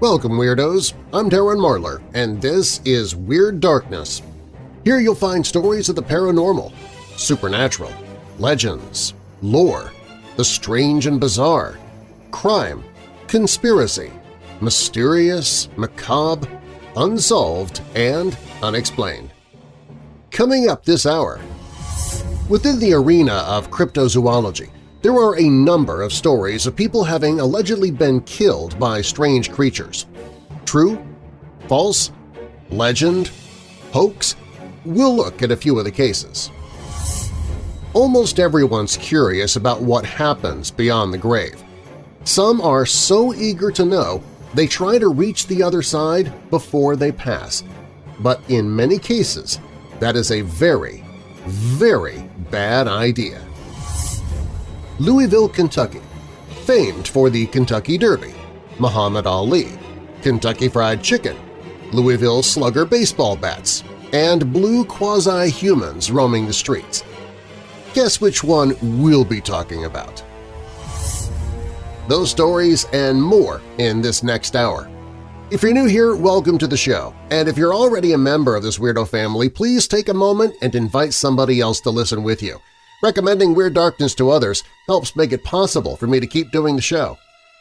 Welcome, Weirdos! I'm Darren Marlar, and this is Weird Darkness. Here you'll find stories of the paranormal, supernatural, legends, lore, the strange and bizarre, crime, conspiracy, mysterious, macabre, unsolved, and unexplained. Coming up this hour, within the arena of cryptozoology, there are a number of stories of people having allegedly been killed by strange creatures. True? False? Legend? Hoax? We'll look at a few of the cases. Almost everyone's curious about what happens beyond the grave. Some are so eager to know they try to reach the other side before they pass. But in many cases, that is a very, very bad idea. Louisville, Kentucky, famed for the Kentucky Derby, Muhammad Ali, Kentucky Fried Chicken, Louisville Slugger baseball bats, and blue quasi-humans roaming the streets. Guess which one we'll be talking about. Those stories and more in this next hour. If you're new here, welcome to the show, and if you're already a member of this weirdo family, please take a moment and invite somebody else to listen with you. Recommending Weird Darkness to others helps make it possible for me to keep doing the show.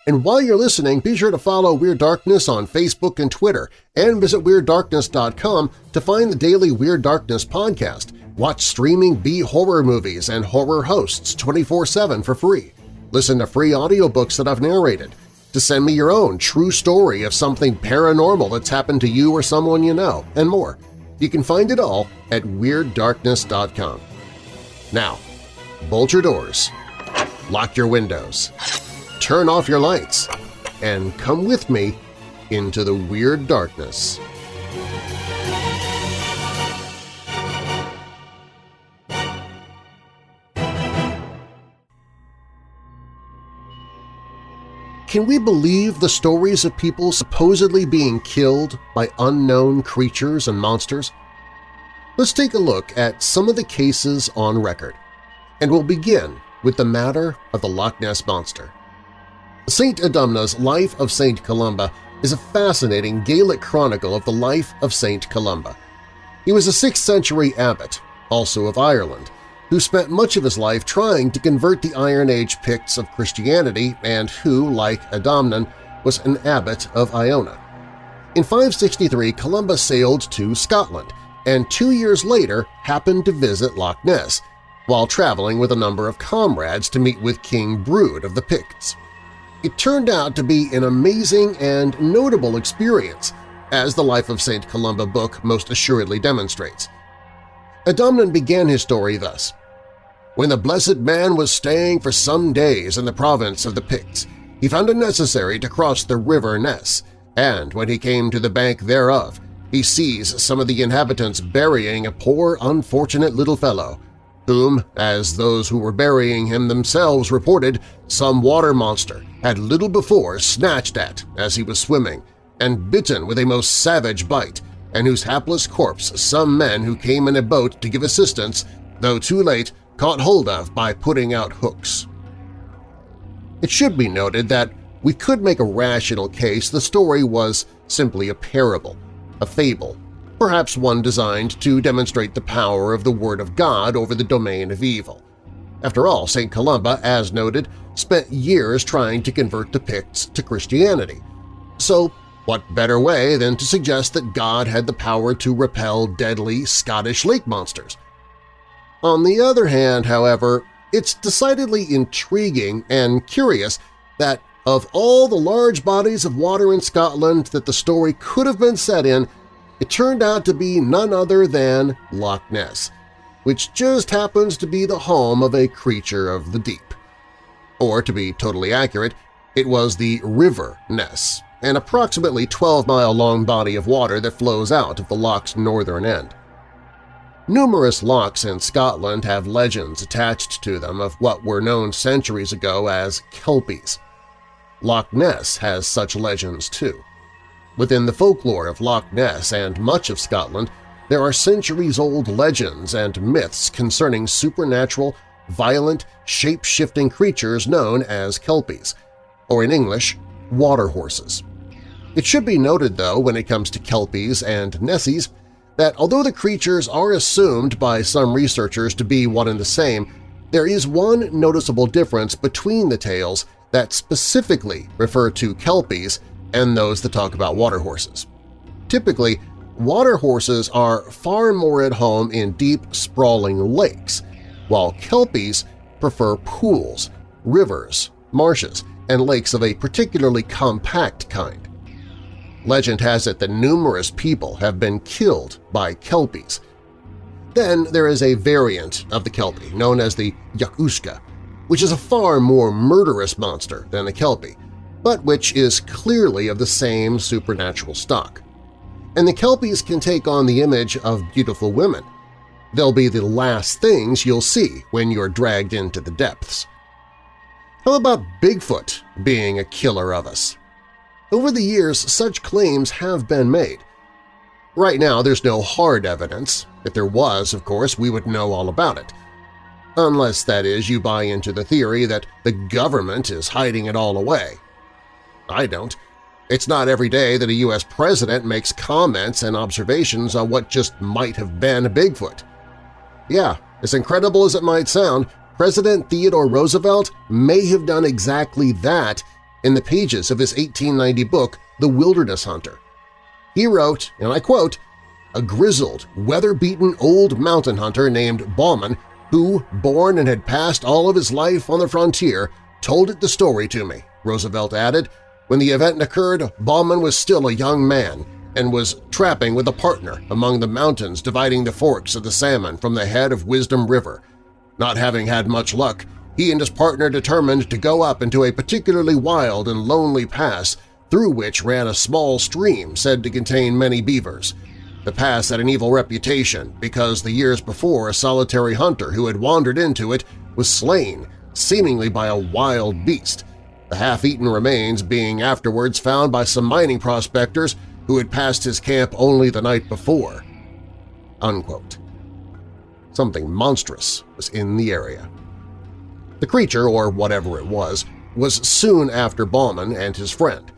And while you're listening, be sure to follow Weird Darkness on Facebook and Twitter, and visit WeirdDarkness.com to find the daily Weird Darkness podcast. Watch streaming B-horror movies and horror hosts 24-7 for free. Listen to free audiobooks that I've narrated. To send me your own true story of something paranormal that's happened to you or someone you know, and more. You can find it all at WeirdDarkness.com. Now, bolt your doors, lock your windows, turn off your lights, and come with me into the Weird Darkness. Can we believe the stories of people supposedly being killed by unknown creatures and monsters? Let's take a look at some of the cases on record and we'll begin with the matter of the Loch Ness Monster. St. Adamnan's Life of St. Columba is a fascinating Gaelic chronicle of the life of St. Columba. He was a 6th century abbot, also of Ireland, who spent much of his life trying to convert the Iron Age Picts of Christianity and who, like Adamnan, was an abbot of Iona. In 563, Columba sailed to Scotland and two years later happened to visit Loch Ness, while traveling with a number of comrades to meet with King Brude of the Picts. It turned out to be an amazing and notable experience, as the Life of St. Columba book most assuredly demonstrates. Adamnan began his story thus. When the blessed man was staying for some days in the province of the Picts, he found it necessary to cross the river Ness, and when he came to the bank thereof, he sees some of the inhabitants burying a poor unfortunate little fellow, whom, as those who were burying him themselves reported, some water monster had little before snatched at as he was swimming and bitten with a most savage bite, and whose hapless corpse some men who came in a boat to give assistance, though too late, caught hold of by putting out hooks. It should be noted that we could make a rational case the story was simply a parable, a fable, perhaps one designed to demonstrate the power of the Word of God over the domain of evil. After all, St. Columba, as noted, spent years trying to convert the Picts to Christianity. So what better way than to suggest that God had the power to repel deadly Scottish lake monsters? On the other hand, however, it's decidedly intriguing and curious that of all the large bodies of water in Scotland that the story could have been set in, it turned out to be none other than Loch Ness, which just happens to be the home of a creature of the deep. Or, to be totally accurate, it was the River Ness, an approximately 12-mile-long body of water that flows out of the loch's northern end. Numerous lochs in Scotland have legends attached to them of what were known centuries ago as Kelpies. Loch Ness has such legends too. Within the folklore of Loch Ness and much of Scotland, there are centuries-old legends and myths concerning supernatural, violent, shape-shifting creatures known as Kelpies, or in English, water horses. It should be noted, though, when it comes to Kelpies and Nessies, that although the creatures are assumed by some researchers to be one and the same, there is one noticeable difference between the tales that specifically refer to Kelpies and those that talk about water horses. Typically, water horses are far more at home in deep, sprawling lakes, while Kelpies prefer pools, rivers, marshes, and lakes of a particularly compact kind. Legend has it that numerous people have been killed by Kelpies. Then there is a variant of the Kelpie known as the Each-uisge, which is a far more murderous monster than the Kelpie, but which is clearly of the same supernatural stock. And the Kelpies can take on the image of beautiful women. They'll be the last things you'll see when you're dragged into the depths. How about Bigfoot being a killer of us? Over the years, such claims have been made. Right now, there's no hard evidence. If there was, of course, we would know all about it. Unless, that is, you buy into the theory that the government is hiding it all away. I don't. It's not every day that a U.S. president makes comments and observations on what just might have been Bigfoot. Yeah, as incredible as it might sound, President Theodore Roosevelt may have done exactly that in the pages of his 1890 book, The Wilderness Hunter. He wrote, and I quote, a grizzled, weather-beaten old mountain hunter named Bauman who, born and had passed all of his life on the frontier, told it the story to me, Roosevelt added. When the event occurred, Bauman was still a young man and was trapping with a partner among the mountains dividing the forks of the salmon from the head of Wisdom River. Not having had much luck, he and his partner determined to go up into a particularly wild and lonely pass through which ran a small stream said to contain many beavers. The pass had an evil reputation because the years before a solitary hunter who had wandered into it was slain, seemingly by a wild beast, the half-eaten remains being afterwards found by some mining prospectors who had passed his camp only the night before." Unquote. Something monstrous was in the area. The creature, or whatever it was, was soon after Bauman and his friend.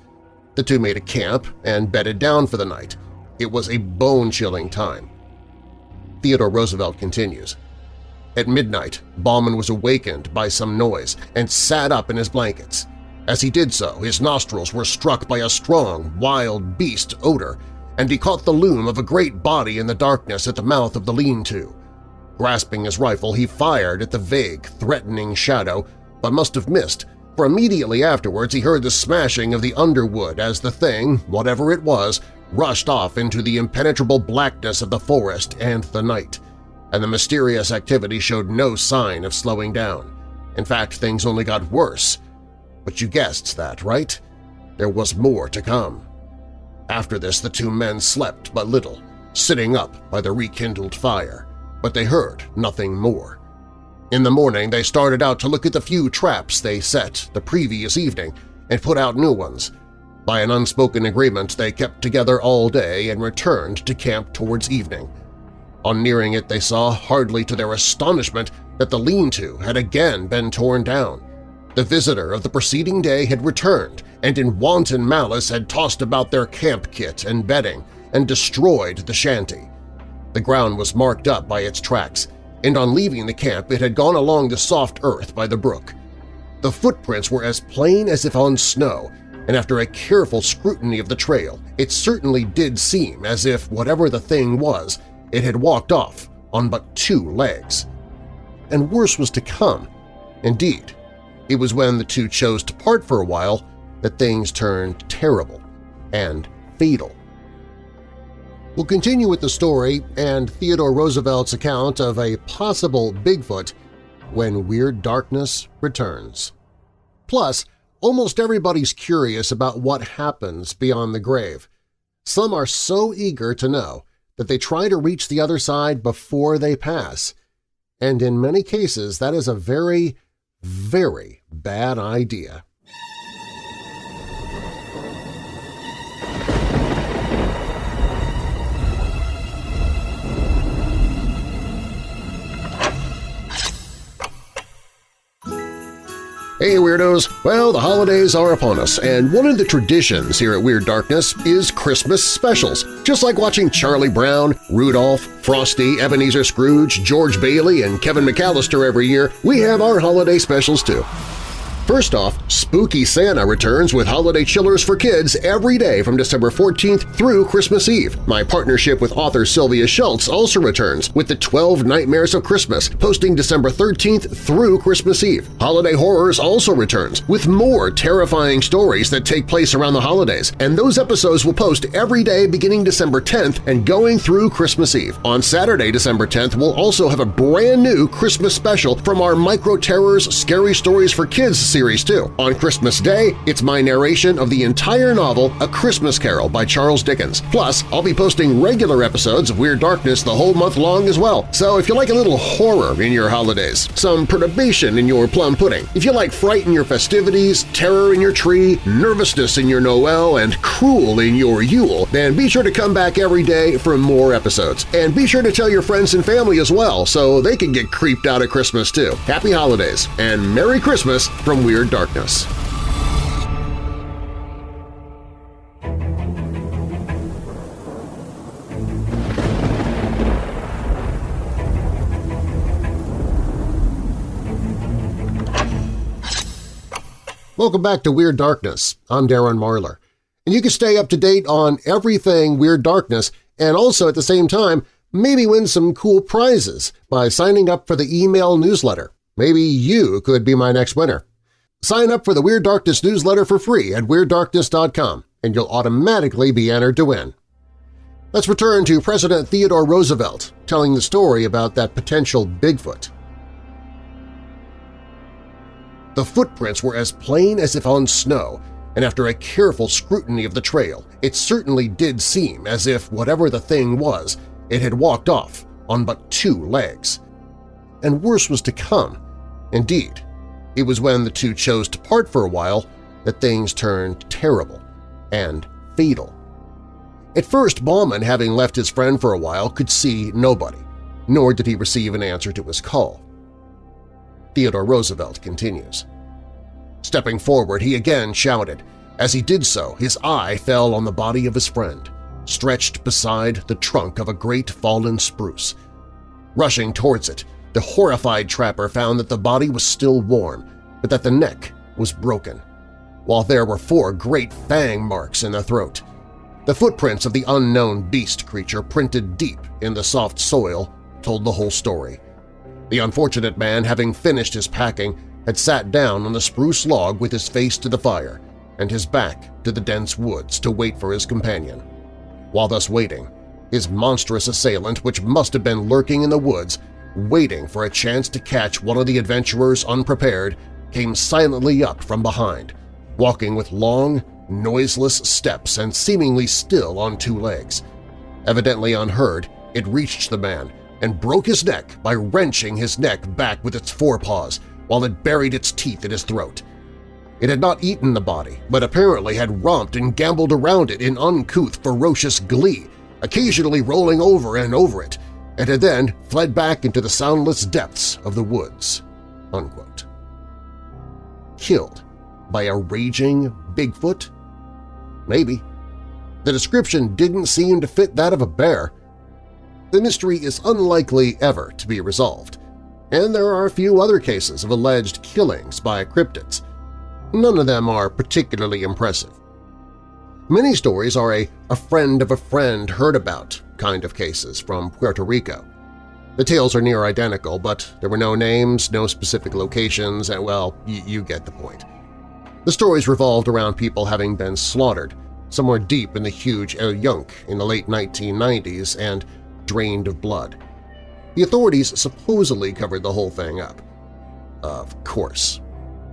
The two made a camp and bedded down for the night. It was a bone-chilling time. Theodore Roosevelt continues, At midnight, Bauman was awakened by some noise and sat up in his blankets. As he did so, his nostrils were struck by a strong, wild beast odor, and he caught the loom of a great body in the darkness at the mouth of the lean-to. Grasping his rifle, he fired at the vague, threatening shadow, but must have missed, for immediately afterwards he heard the smashing of the underwood as the thing, whatever it was, rushed off into the impenetrable blackness of the forest and the night, and the mysterious activity showed no sign of slowing down. In fact, things only got worse. But you guessed that, right? There was more to come. After this the two men slept but little, sitting up by the rekindled fire but they heard nothing more. In the morning they started out to look at the few traps they set the previous evening and put out new ones. By an unspoken agreement they kept together all day and returned to camp towards evening. On nearing it they saw, hardly to their astonishment, that the lean-to had again been torn down. The visitor of the preceding day had returned and in wanton malice had tossed about their camp kit and bedding and destroyed the shanty. The ground was marked up by its tracks, and on leaving the camp it had gone along the soft earth by the brook. The footprints were as plain as if on snow, and after a careful scrutiny of the trail, it certainly did seem as if whatever the thing was, it had walked off on but two legs. And worse was to come. Indeed, it was when the two chose to part for a while that things turned terrible and fatal. We'll continue with the story and Theodore Roosevelt's account of a possible Bigfoot when Weird Darkness returns. Plus, almost everybody's curious about what happens beyond the grave. Some are so eager to know that they try to reach the other side before they pass, and in many cases that is a very, very bad idea. Hey Weirdos! Well, the holidays are upon us, and one of the traditions here at Weird Darkness is Christmas specials. Just like watching Charlie Brown, Rudolph, Frosty, Ebenezer Scrooge, George Bailey, and Kevin McAllister every year, we have our holiday specials too. First off, Spooky Santa returns with holiday chillers for kids every day from December 14th through Christmas Eve. My partnership with author Sylvia Schultz also returns with the 12 Nightmares of Christmas, posting December 13th through Christmas Eve. Holiday Horrors also returns with more terrifying stories that take place around the holidays, and those episodes will post every day beginning December 10th and going through Christmas Eve. On Saturday, December 10th, we'll also have a brand new Christmas special from our Micro Terrors Scary Stories for Kids series too. On Christmas Day, it's my narration of the entire novel A Christmas Carol by Charles Dickens. Plus, I'll be posting regular episodes of Weird Darkness the whole month long as well. So if you like a little horror in your holidays, some perturbation in your plum pudding, if you like fright in your festivities, terror in your tree, nervousness in your Noel, and cruel in your Yule, then be sure to come back every day for more episodes. And be sure to tell your friends and family as well so they can get creeped out at Christmas too. Happy Holidays and Merry Christmas from Weird Darkness. Welcome back to Weird Darkness. I'm Darren Marlar. And you can stay up to date on everything Weird Darkness and also at the same time maybe win some cool prizes by signing up for the email newsletter. Maybe you could be my next winner. Sign up for the Weird Darkness newsletter for free at WeirdDarkness.com and you'll automatically be entered to win. Let's return to President Theodore Roosevelt telling the story about that potential Bigfoot. The footprints were as plain as if on snow, and after a careful scrutiny of the trail, it certainly did seem as if whatever the thing was, it had walked off on but two legs. And worse was to come. Indeed, it was when the two chose to part for a while that things turned terrible and fatal. At first, Bauman, having left his friend for a while, could see nobody, nor did he receive an answer to his call. Theodore Roosevelt continues. Stepping forward, he again shouted. As he did so, his eye fell on the body of his friend, stretched beside the trunk of a great fallen spruce. Rushing towards it, the horrified trapper found that the body was still warm, but that the neck was broken, while there were four great fang marks in the throat. The footprints of the unknown beast creature printed deep in the soft soil told the whole story. The unfortunate man, having finished his packing, had sat down on the spruce log with his face to the fire and his back to the dense woods to wait for his companion. While thus waiting, his monstrous assailant, which must have been lurking in the woods, waiting for a chance to catch one of the adventurers unprepared, came silently up from behind, walking with long, noiseless steps and seemingly still on two legs. Evidently unheard, it reached the man and broke his neck by wrenching his neck back with its forepaws while it buried its teeth in his throat. It had not eaten the body, but apparently had romped and gambolled around it in uncouth, ferocious glee, occasionally rolling over and over it, and had then fled back into the soundless depths of the woods." Unquote. Killed by a raging Bigfoot? Maybe. The description didn't seem to fit that of a bear. The mystery is unlikely ever to be resolved, and there are a few other cases of alleged killings by cryptids. None of them are particularly impressive. Many stories are a, a friend of a friend heard about kind of cases from Puerto Rico. The tales are near identical, but there were no names, no specific locations, and well, you get the point. The stories revolved around people having been slaughtered, somewhere deep in the huge El Yunque in the late 1990s and drained of blood. The authorities supposedly covered the whole thing up. Of course.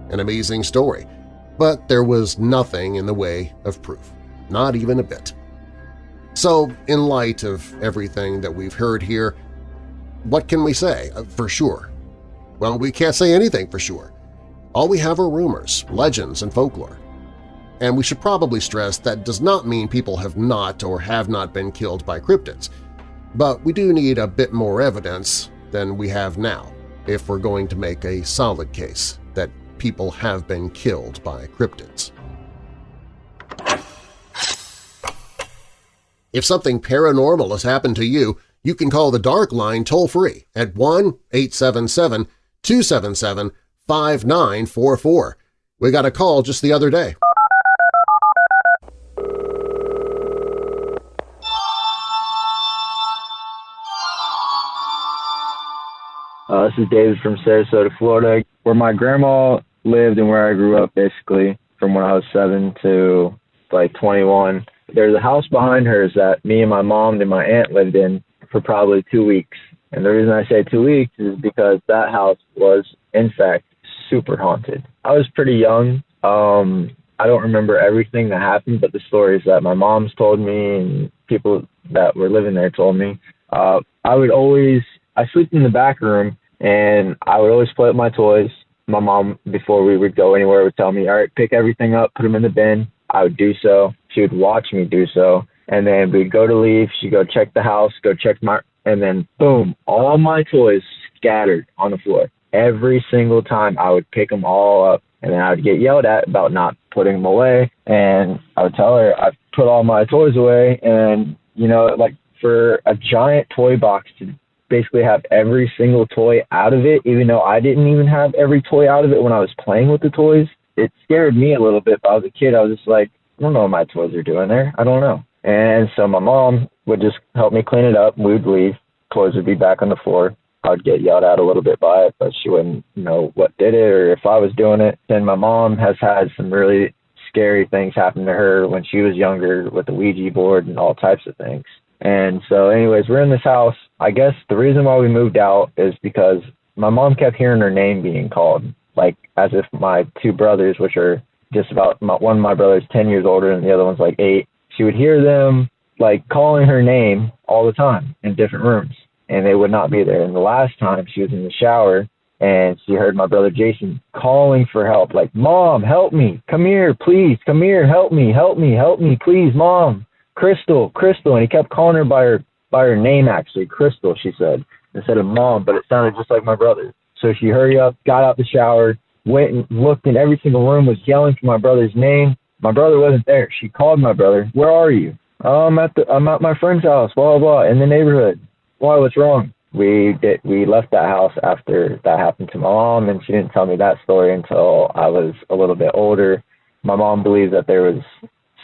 An amazing story, but there was nothing in the way of proof, not even a bit. So, in light of everything that we've heard here, what can we say uh, for sure? Well, we can't say anything for sure. All we have are rumors, legends, and folklore. And we should probably stress that does not mean people have not or have not been killed by cryptids, but we do need a bit more evidence than we have now if we're going to make a solid case that people have been killed by cryptids. If something paranormal has happened to you, you can call the Dark Line toll-free at 1-877-277-5944. We got a call just the other day. Uh, this is David from Sarasota, Florida, where my grandma lived and where I grew up, basically, from when I was seven to like 21. There's a house behind hers that me and my mom and my aunt lived in for probably two weeks. And the reason I say two weeks is because that house was, in fact, super haunted. I was pretty young. Um, I don't remember everything that happened, but the stories that my mom's told me and people that were living there told me. Uh, I would always I sleep in the back room and I would always play with my toys. My mom, before we would go anywhere, would tell me, "All right, pick everything up, put them in the bin." I would do so. She would watch me do so, and then we'd go to leave. She'd go check the house, go check my, and then boom, all my toys scattered on the floor. Every single time, I would pick them all up, and then I would get yelled at about not putting them away. And I would tell her I put all my toys away, and you know, like for a giant toy box to basically have every single toy out of it, even though I didn't even have every toy out of it when I was playing with the toys. It scared me a little bit. But I was a kid. I was just like, I don't know what my toys are doing there. I don't know. And so my mom would just help me clean it up. We'd leave. Toys would be back on the floor. I would get yelled at a little bit by it, but she wouldn't know what did it or if I was doing it. And my mom has had some really scary things happen to her when she was younger with the Ouija board and all types of things. And so, anyways, we're in this house. I guess the reason why we moved out is because my mom kept hearing her name being called, like as if my two brothers, which are just about my, one of my brothers, 10 years older, and the other one's like eight, she would hear them like calling her name all the time in different rooms, and they would not be there. And the last time she was in the shower, and she heard my brother Jason calling for help, like, Mom, help me, come here, please, come here, help me, help me, help me, please, Mom. Crystal, Crystal, and he kept calling her by her by her name actually, Crystal, she said, instead of mom, but it sounded just like my brother. So she hurried up, got out the shower, went and looked in every single room, was yelling for my brother's name. My brother wasn't there. She called my brother, Where are you? Oh, I'm at the I'm at my friend's house, blah blah in the neighborhood. Why, what's wrong? We did we left that house after that happened to my mom and she didn't tell me that story until I was a little bit older. My mom believes that there was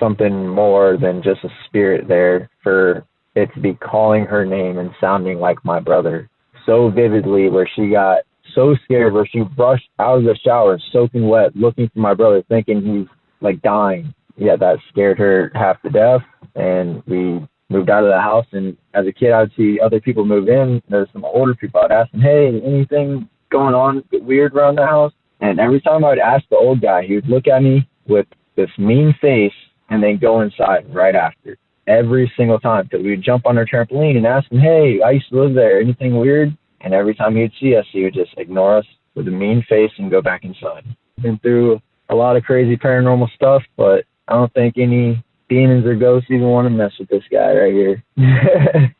something more than just a spirit there for it to be calling her name and sounding like my brother so vividly where she got so scared where she rushed out of the shower soaking wet looking for my brother thinking he's like dying yeah that scared her half to death and we moved out of the house and as a kid i'd see other people move in there's some older people i'd ask them hey anything going on weird around the house and every time i'd ask the old guy he would look at me with this mean face and then go inside right after every single time because we would jump on our trampoline and ask him, "Hey, I used to live there. Anything weird?" And every time he'd see us, he would just ignore us with a mean face and go back inside. Been through a lot of crazy paranormal stuff, but I don't think any demons or ghosts even want to mess with this guy right here.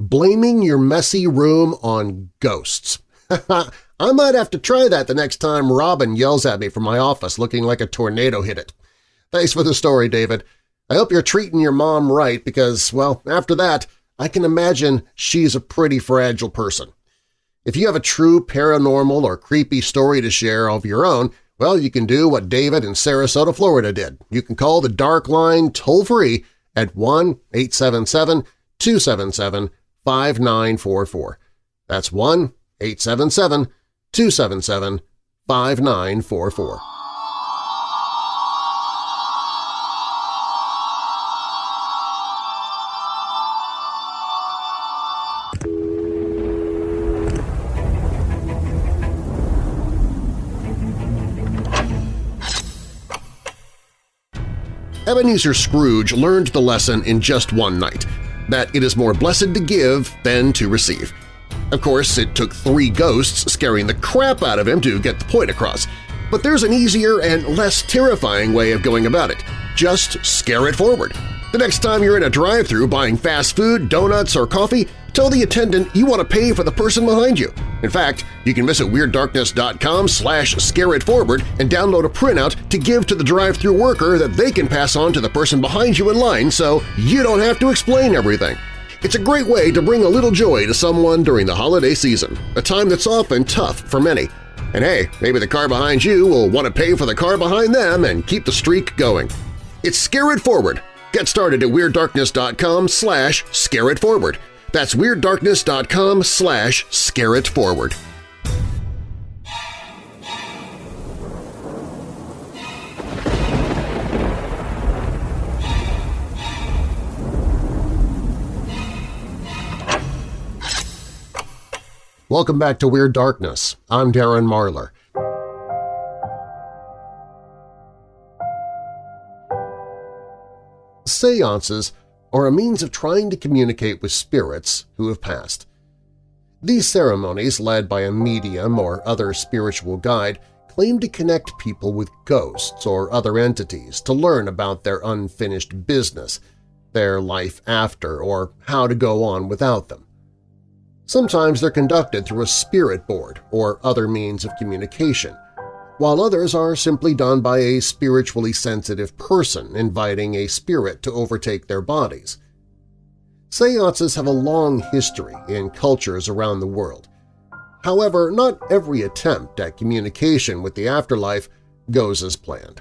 Blaming your messy room on ghosts. I might have to try that the next time Robin yells at me from my office looking like a tornado hit it. Thanks for the story, David. I hope you're treating your mom right because, well, after that, I can imagine she's a pretty fragile person. If you have a true paranormal or creepy story to share of your own, well, you can do what David in Sarasota, Florida did. You can call the Dark Line toll-free at 1-877-277-5944. That's 1-877-277-5944. Ebenezer Scrooge learned the lesson in just one night, that it is more blessed to give than to receive. Of course, it took three ghosts scaring the crap out of him to get the point across, but there's an easier and less terrifying way of going about it. Just scare it forward. The next time you're in a drive-thru buying fast food, donuts, or coffee, tell the attendant you want to pay for the person behind you. In fact, you can visit WeirdDarkness.com slash scareitforward and download a printout to give to the drive-thru worker that they can pass on to the person behind you in line so you don't have to explain everything. It's a great way to bring a little joy to someone during the holiday season, a time that's often tough for many. And hey, maybe the car behind you will want to pay for the car behind them and keep the streak going. It's Scare It Forward. Get started at WeirdDarkness.com slash scareitforward. That's WeirdDarkness.com slash scareitforward. Welcome back to Weird Darkness. I'm Darren Marlar. Seances are a means of trying to communicate with spirits who have passed. These ceremonies, led by a medium or other spiritual guide, claim to connect people with ghosts or other entities to learn about their unfinished business, their life after, or how to go on without them. Sometimes they're conducted through a spirit board or other means of communication, while others are simply done by a spiritually sensitive person inviting a spirit to overtake their bodies. Seances have a long history in cultures around the world. However, not every attempt at communication with the afterlife goes as planned.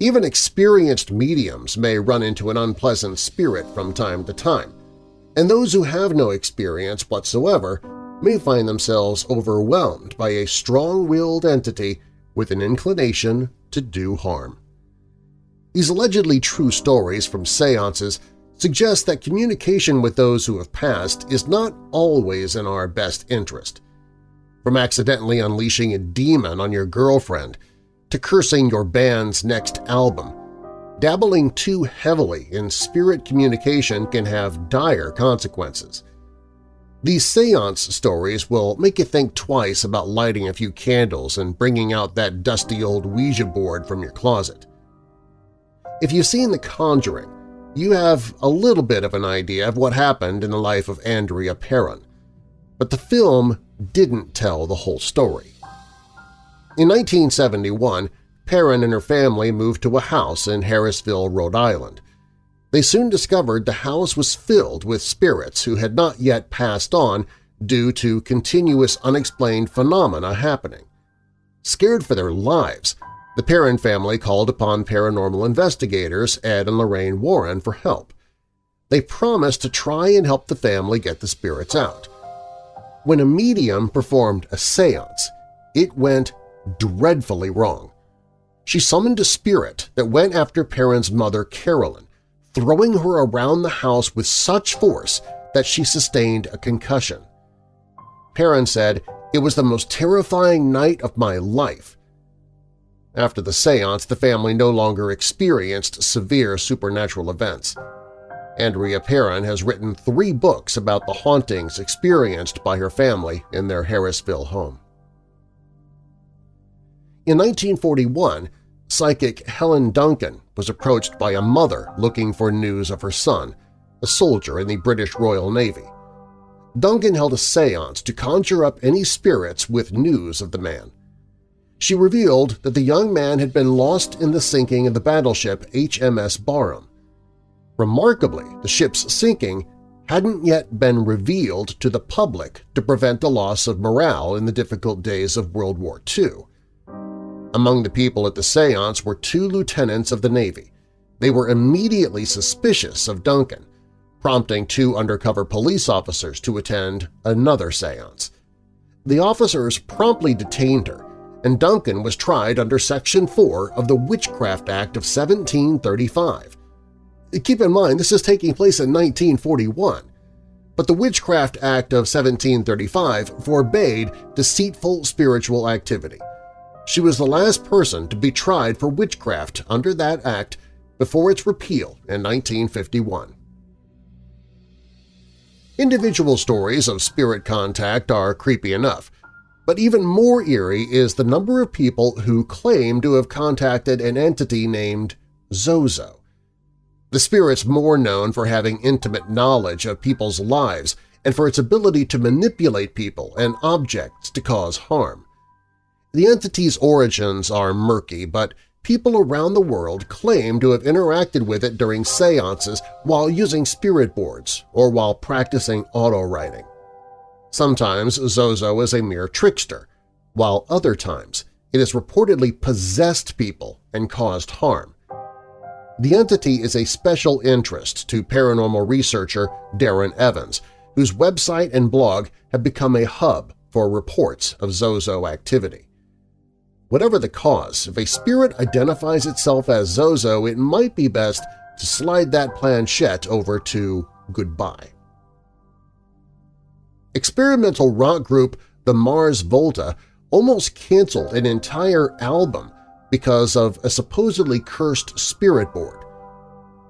Even experienced mediums may run into an unpleasant spirit from time to time, and those who have no experience whatsoever may find themselves overwhelmed by a strong-willed entity with an inclination to do harm. These allegedly true stories from seances suggest that communication with those who have passed is not always in our best interest. From accidentally unleashing a demon on your girlfriend to cursing your band's next album, dabbling too heavily in spirit communication can have dire consequences. These seance stories will make you think twice about lighting a few candles and bringing out that dusty old Ouija board from your closet. If you've seen The Conjuring, you have a little bit of an idea of what happened in the life of Andrea Perron, but the film didn't tell the whole story. In 1971, Perron and her family moved to a house in Harrisville, Rhode Island. They soon discovered the house was filled with spirits who had not yet passed on due to continuous unexplained phenomena happening. Scared for their lives, the Perron family called upon paranormal investigators Ed and Lorraine Warren for help. They promised to try and help the family get the spirits out. When a medium performed a seance, it went dreadfully wrong she summoned a spirit that went after Perron's mother Carolyn, throwing her around the house with such force that she sustained a concussion. Perron said, it was the most terrifying night of my life. After the seance, the family no longer experienced severe supernatural events. Andrea Perron has written three books about the hauntings experienced by her family in their Harrisville home. In 1941, psychic Helen Duncan was approached by a mother looking for news of her son, a soldier in the British Royal Navy. Duncan held a seance to conjure up any spirits with news of the man. She revealed that the young man had been lost in the sinking of the battleship HMS Barham. Remarkably, the ship's sinking hadn't yet been revealed to the public to prevent a loss of morale in the difficult days of World War II. Among the people at the seance were two lieutenants of the Navy. They were immediately suspicious of Duncan, prompting two undercover police officers to attend another seance. The officers promptly detained her, and Duncan was tried under Section 4 of the Witchcraft Act of 1735. Keep in mind, this is taking place in 1941, but the Witchcraft Act of 1735 forbade deceitful spiritual activity. She was the last person to be tried for witchcraft under that act before its repeal in 1951. Individual stories of spirit contact are creepy enough, but even more eerie is the number of people who claim to have contacted an entity named Zozo. The spirit's more known for having intimate knowledge of people's lives and for its ability to manipulate people and objects to cause harm. The entity's origins are murky, but people around the world claim to have interacted with it during seances while using spirit boards or while practicing auto-writing. Sometimes Zozo is a mere trickster, while other times it has reportedly possessed people and caused harm. The entity is a special interest to paranormal researcher Darren Evans, whose website and blog have become a hub for reports of Zozo activity. Whatever the cause, if a spirit identifies itself as Zozo, it might be best to slide that planchette over to goodbye. Experimental rock group the Mars Volta almost canceled an entire album because of a supposedly cursed spirit board.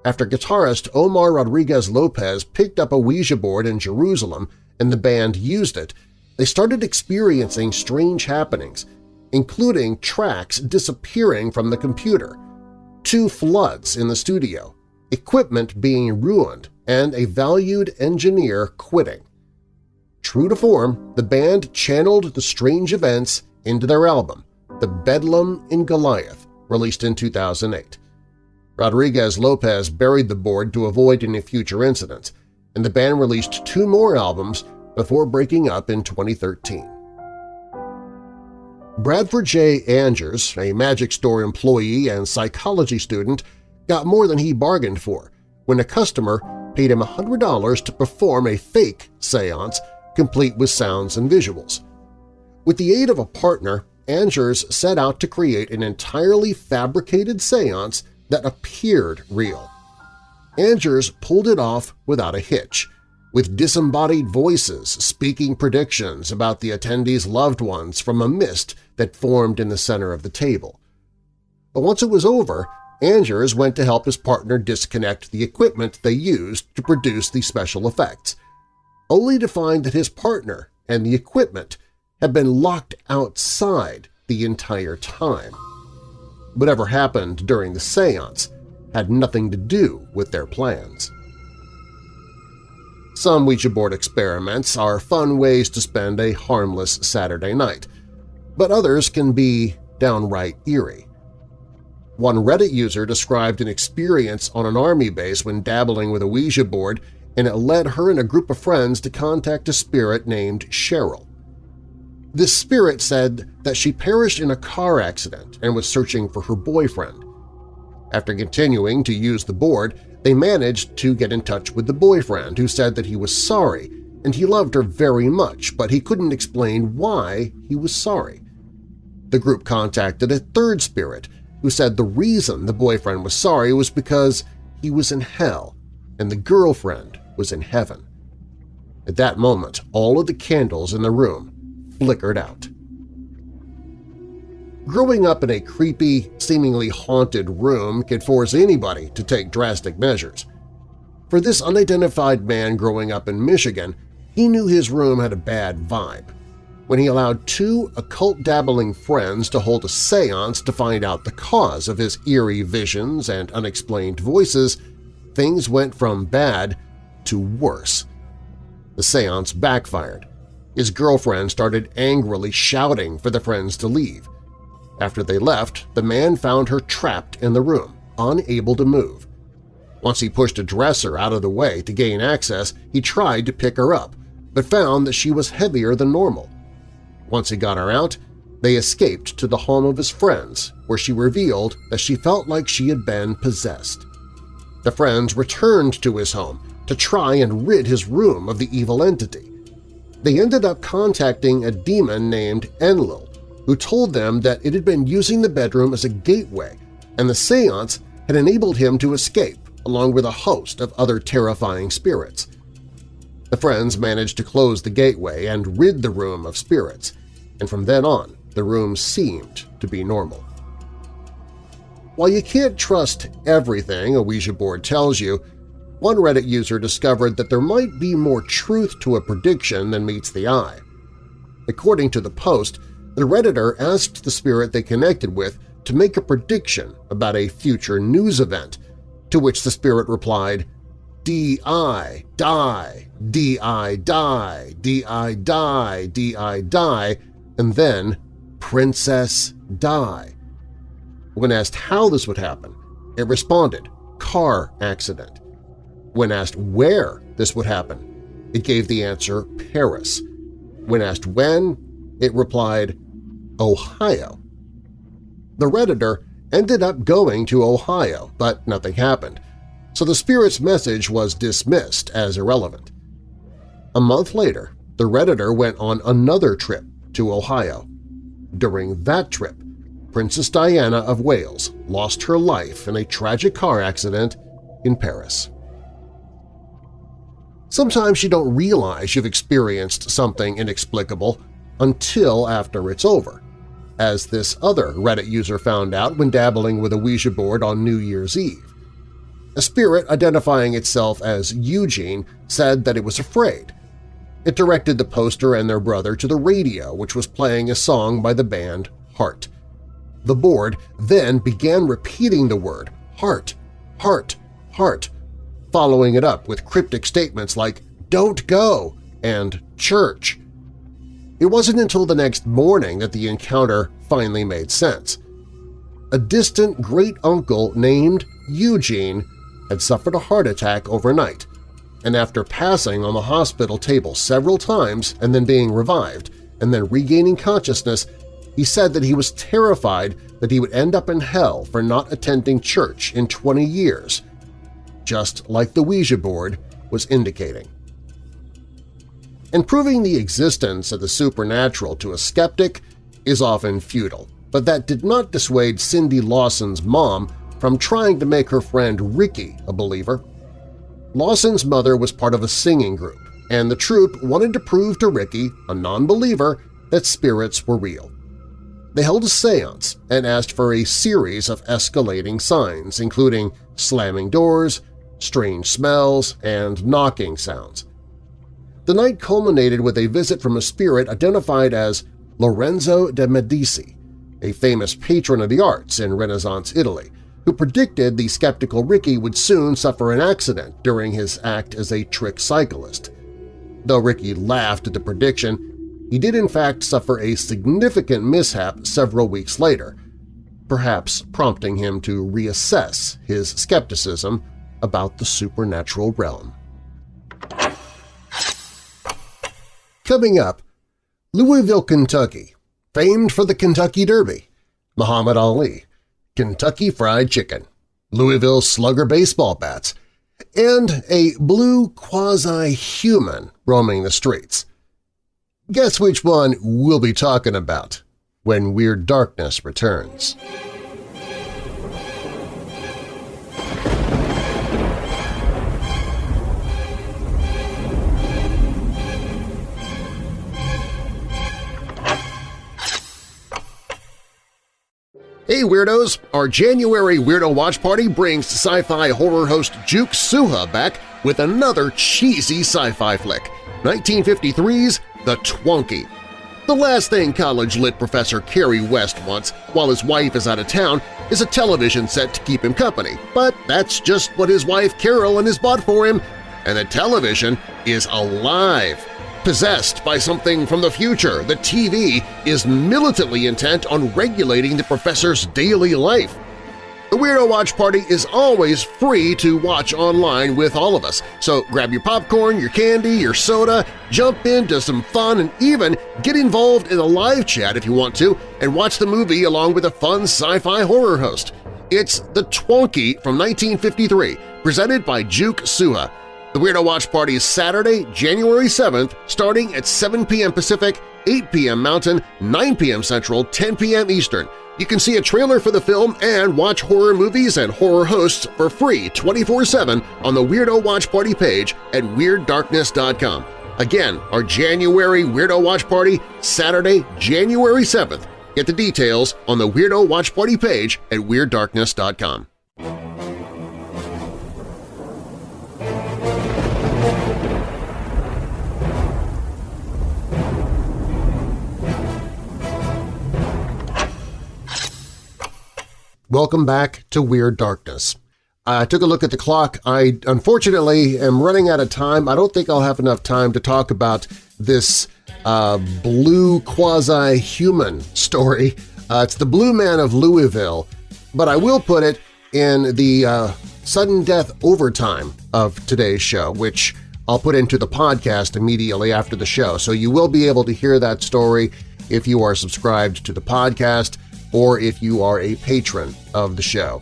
After guitarist Omar Rodriguez Lopez picked up a Ouija board in Jerusalem and the band used it, they started experiencing strange happenings, including tracks disappearing from the computer, two floods in the studio, equipment being ruined, and a valued engineer quitting. True to form, the band channeled the strange events into their album, The Bedlam in Goliath, released in 2008. Rodriguez-Lopez buried the board to avoid any future incidents, and the band released two more albums before breaking up in 2013. Bradford J. Angers, a Magic Store employee and psychology student, got more than he bargained for when a customer paid him $100 to perform a fake seance complete with sounds and visuals. With the aid of a partner, Angers set out to create an entirely fabricated seance that appeared real. Angers pulled it off without a hitch, with disembodied voices speaking predictions about the attendees' loved ones from a mist that formed in the center of the table. But once it was over, Angers went to help his partner disconnect the equipment they used to produce the special effects, only to find that his partner and the equipment had been locked outside the entire time. Whatever happened during the seance had nothing to do with their plans. Some Ouija board experiments are fun ways to spend a harmless Saturday night, but others can be downright eerie. One Reddit user described an experience on an army base when dabbling with a Ouija board and it led her and a group of friends to contact a spirit named Cheryl. This spirit said that she perished in a car accident and was searching for her boyfriend. After continuing to use the board, they managed to get in touch with the boyfriend, who said that he was sorry and he loved her very much, but he couldn't explain why he was sorry. The group contacted a third spirit, who said the reason the boyfriend was sorry was because he was in hell and the girlfriend was in heaven. At that moment, all of the candles in the room flickered out. Growing up in a creepy, seemingly haunted room could force anybody to take drastic measures. For this unidentified man growing up in Michigan, he knew his room had a bad vibe. When he allowed two occult-dabbling friends to hold a seance to find out the cause of his eerie visions and unexplained voices, things went from bad to worse. The seance backfired. His girlfriend started angrily shouting for the friends to leave. After they left, the man found her trapped in the room, unable to move. Once he pushed a dresser out of the way to gain access, he tried to pick her up, but found that she was heavier than normal. Once he got her out, they escaped to the home of his friends, where she revealed that she felt like she had been possessed. The friends returned to his home to try and rid his room of the evil entity. They ended up contacting a demon named Enlil, who told them that it had been using the bedroom as a gateway and the seance had enabled him to escape along with a host of other terrifying spirits. The friends managed to close the gateway and rid the room of spirits, and from then on the room seemed to be normal. While you can't trust everything a Ouija board tells you, one Reddit user discovered that there might be more truth to a prediction than meets the eye. According to the post, the Redditor asked the spirit they connected with to make a prediction about a future news event, to which the spirit replied, D-I, die, D-I, die, D-I, die, D-I, die, and then Princess Die. When asked how this would happen, it responded, car accident. When asked where this would happen, it gave the answer Paris. When asked when, it replied Ohio. The Redditor ended up going to Ohio, but nothing happened, so the spirit's message was dismissed as irrelevant. A month later, the Redditor went on another trip to Ohio. During that trip, Princess Diana of Wales lost her life in a tragic car accident in Paris. Sometimes you don't realize you've experienced something inexplicable until after it's over, as this other Reddit user found out when dabbling with a Ouija board on New Year's Eve. A spirit identifying itself as Eugene said that it was afraid. It directed the poster and their brother to the radio, which was playing a song by the band Heart. The board then began repeating the word heart, heart, heart following it up with cryptic statements like don't go and church. It wasn't until the next morning that the encounter finally made sense. A distant great-uncle named Eugene had suffered a heart attack overnight, and after passing on the hospital table several times and then being revived and then regaining consciousness, he said that he was terrified that he would end up in hell for not attending church in 20 years just like the Ouija board was indicating. And proving the existence of the supernatural to a skeptic is often futile, but that did not dissuade Cindy Lawson's mom from trying to make her friend Ricky a believer. Lawson's mother was part of a singing group, and the troupe wanted to prove to Ricky, a non-believer, that spirits were real. They held a seance and asked for a series of escalating signs, including slamming doors, strange smells, and knocking sounds. The night culminated with a visit from a spirit identified as Lorenzo de' Medici, a famous patron of the arts in Renaissance Italy, who predicted the skeptical Ricky would soon suffer an accident during his act as a trick cyclist. Though Ricky laughed at the prediction, he did in fact suffer a significant mishap several weeks later, perhaps prompting him to reassess his skepticism about the supernatural realm. Coming up, Louisville, Kentucky, famed for the Kentucky Derby, Muhammad Ali, Kentucky Fried Chicken, Louisville Slugger baseball bats, and a blue quasi-human roaming the streets. Guess which one we'll be talking about when Weird Darkness returns. Hey Weirdos! Our January Weirdo Watch Party brings sci-fi horror host Juke Suha back with another cheesy sci-fi flick, 1953's The Twonky. The last thing college-lit professor Kerry West wants while his wife is out of town is a television set to keep him company, but that's just what his wife Carolyn has bought for him, and the television is alive! Possessed by something from the future, the TV is militantly intent on regulating the professor's daily life. The Weirdo Watch Party is always free to watch online with all of us, so grab your popcorn, your candy, your soda, jump into some fun, and even get involved in a live chat if you want to and watch the movie along with a fun sci-fi horror host. It's The Twonky from 1953, presented by Juke Suha. The Weirdo Watch Party is Saturday, January 7th, starting at 7 p.m. Pacific, 8 p.m. Mountain, 9 p.m. Central, 10 p.m. Eastern. You can see a trailer for the film and watch horror movies and horror hosts for free 24-7 on the Weirdo Watch Party page at WeirdDarkness.com. Again, our January Weirdo Watch Party, Saturday, January 7th. Get the details on the Weirdo Watch Party page at WeirdDarkness.com. Welcome back to Weird Darkness. I took a look at the clock. I unfortunately am running out of time. I don't think I'll have enough time to talk about this uh, blue quasi-human story. Uh, it's the Blue Man of Louisville, but I will put it in the uh, sudden death overtime of today's show, which I'll put into the podcast immediately after the show, so you will be able to hear that story if you are subscribed to the podcast or if you are a patron of the show.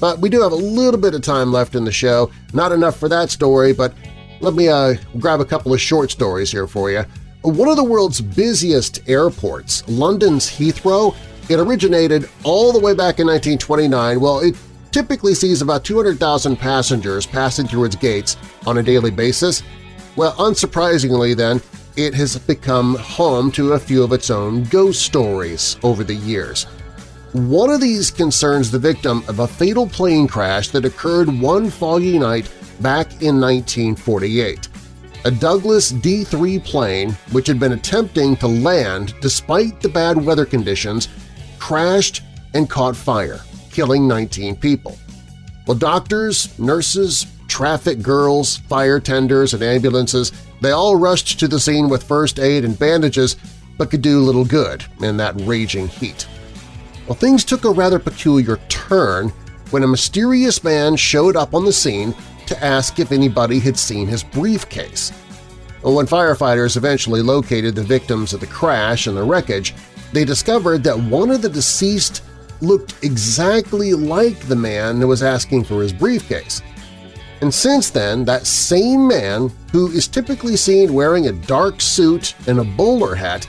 But we do have a little bit of time left in the show, not enough for that story, but let me uh, grab a couple of short stories here for you. One of the world's busiest airports, London's Heathrow, it originated all the way back in 1929. Well, it typically sees about 200,000 passengers passing through its gates on a daily basis. Well, unsurprisingly then, it has become home to a few of its own ghost stories over the years. One of these concerns the victim of a fatal plane crash that occurred one foggy night back in 1948. A Douglas D-3 plane, which had been attempting to land despite the bad weather conditions, crashed and caught fire, killing 19 people. Well, doctors, nurses, traffic girls, fire tenders, and ambulances, they all rushed to the scene with first aid and bandages but could do little good in that raging heat. Well, things took a rather peculiar turn when a mysterious man showed up on the scene to ask if anybody had seen his briefcase. When firefighters eventually located the victims of the crash and the wreckage, they discovered that one of the deceased looked exactly like the man who was asking for his briefcase. And since then, that same man, who is typically seen wearing a dark suit and a bowler hat,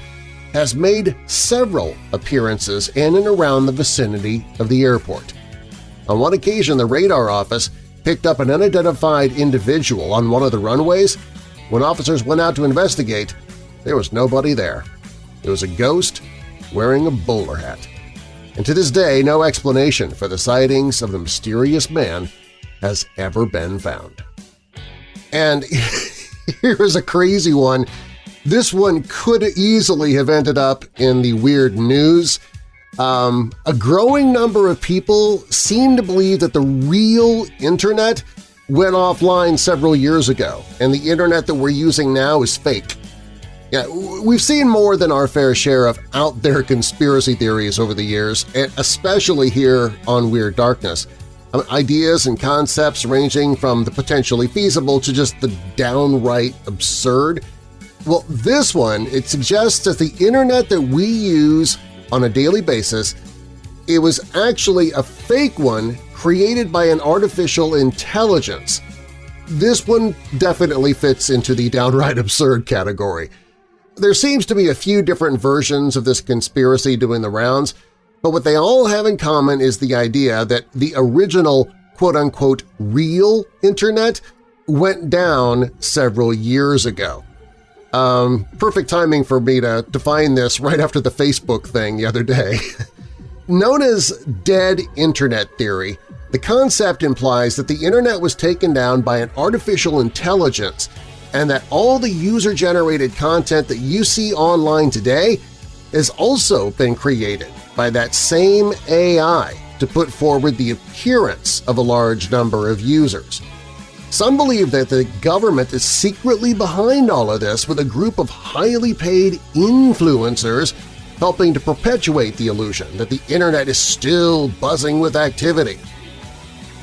has made several appearances in and around the vicinity of the airport. On one occasion, the radar office picked up an unidentified individual on one of the runways. When officers went out to investigate, there was nobody there. It was a ghost wearing a bowler hat. And to this day, no explanation for the sightings of the mysterious man has ever been found. And here's a crazy one this one could easily have ended up in the weird news. Um, a growing number of people seem to believe that the real Internet went offline several years ago, and the Internet that we're using now is fake. Yeah, we've seen more than our fair share of out-there conspiracy theories over the years, especially here on Weird Darkness. Ideas and concepts ranging from the potentially feasible to just the downright absurd. Well, this one, it suggests that the internet that we use on a daily basis, it was actually a fake one created by an artificial intelligence. This one definitely fits into the downright absurd category. There seems to be a few different versions of this conspiracy doing the rounds, but what they all have in common is the idea that the original quote-unquote real Internet went down several years ago. Um, perfect timing for me to define this right after the Facebook thing the other day. Known as dead Internet theory, the concept implies that the Internet was taken down by an artificial intelligence and that all the user-generated content that you see online today has also been created by that same AI to put forward the appearance of a large number of users. Some believe that the government is secretly behind all of this with a group of highly paid influencers helping to perpetuate the illusion that the internet is still buzzing with activity.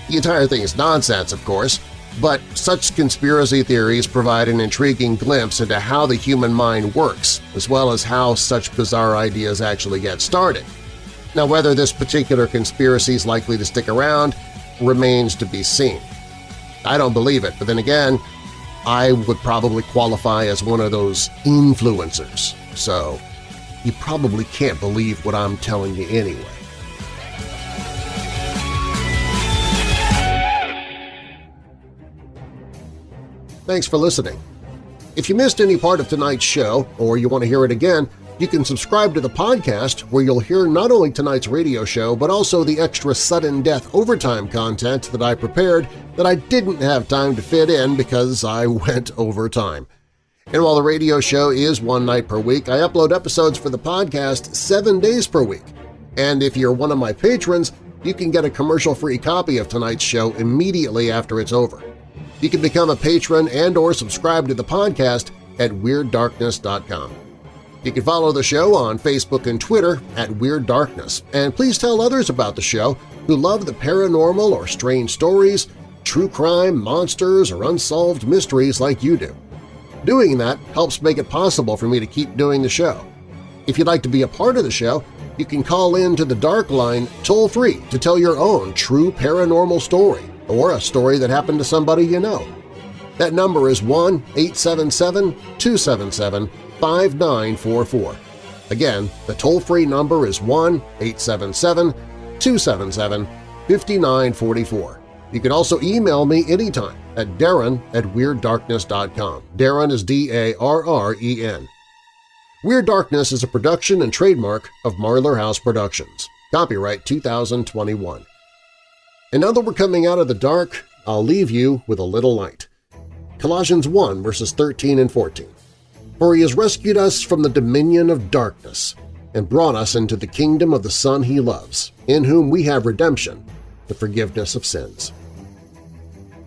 The entire thing is nonsense, of course, but such conspiracy theories provide an intriguing glimpse into how the human mind works, as well as how such bizarre ideas actually get started. Now, whether this particular conspiracy is likely to stick around remains to be seen. I don't believe it, but then again, I would probably qualify as one of those influencers, so you probably can't believe what I'm telling you anyway. Thanks for listening. If you missed any part of tonight's show or you want to hear it again, you can subscribe to the podcast where you'll hear not only tonight's radio show but also the extra sudden death overtime content that I prepared that I didn't have time to fit in because I went overtime. And while the radio show is one night per week, I upload episodes for the podcast seven days per week. And if you're one of my patrons, you can get a commercial-free copy of tonight's show immediately after it's over. You can become a patron and or subscribe to the podcast at WeirdDarkness.com. You can follow the show on Facebook and Twitter at Weird Darkness, and please tell others about the show who love the paranormal or strange stories, true crime, monsters, or unsolved mysteries like you do. Doing that helps make it possible for me to keep doing the show. If you'd like to be a part of the show, you can call in to the Dark Line toll-free to tell your own true paranormal story or a story that happened to somebody you know. That number is 1-877-277-5944. Again, the toll-free number is 1-877-277-5944. You can also email me anytime at darren at WeirdDarkness.com. Darren is D-A-R-R-E-N. Weird Darkness is a production and trademark of Marlar House Productions. Copyright 2021. And now that we're coming out of the dark, I'll leave you with a little light. Colossians 1 verses 13 and 14. For he has rescued us from the dominion of darkness and brought us into the kingdom of the Son he loves, in whom we have redemption, the forgiveness of sins.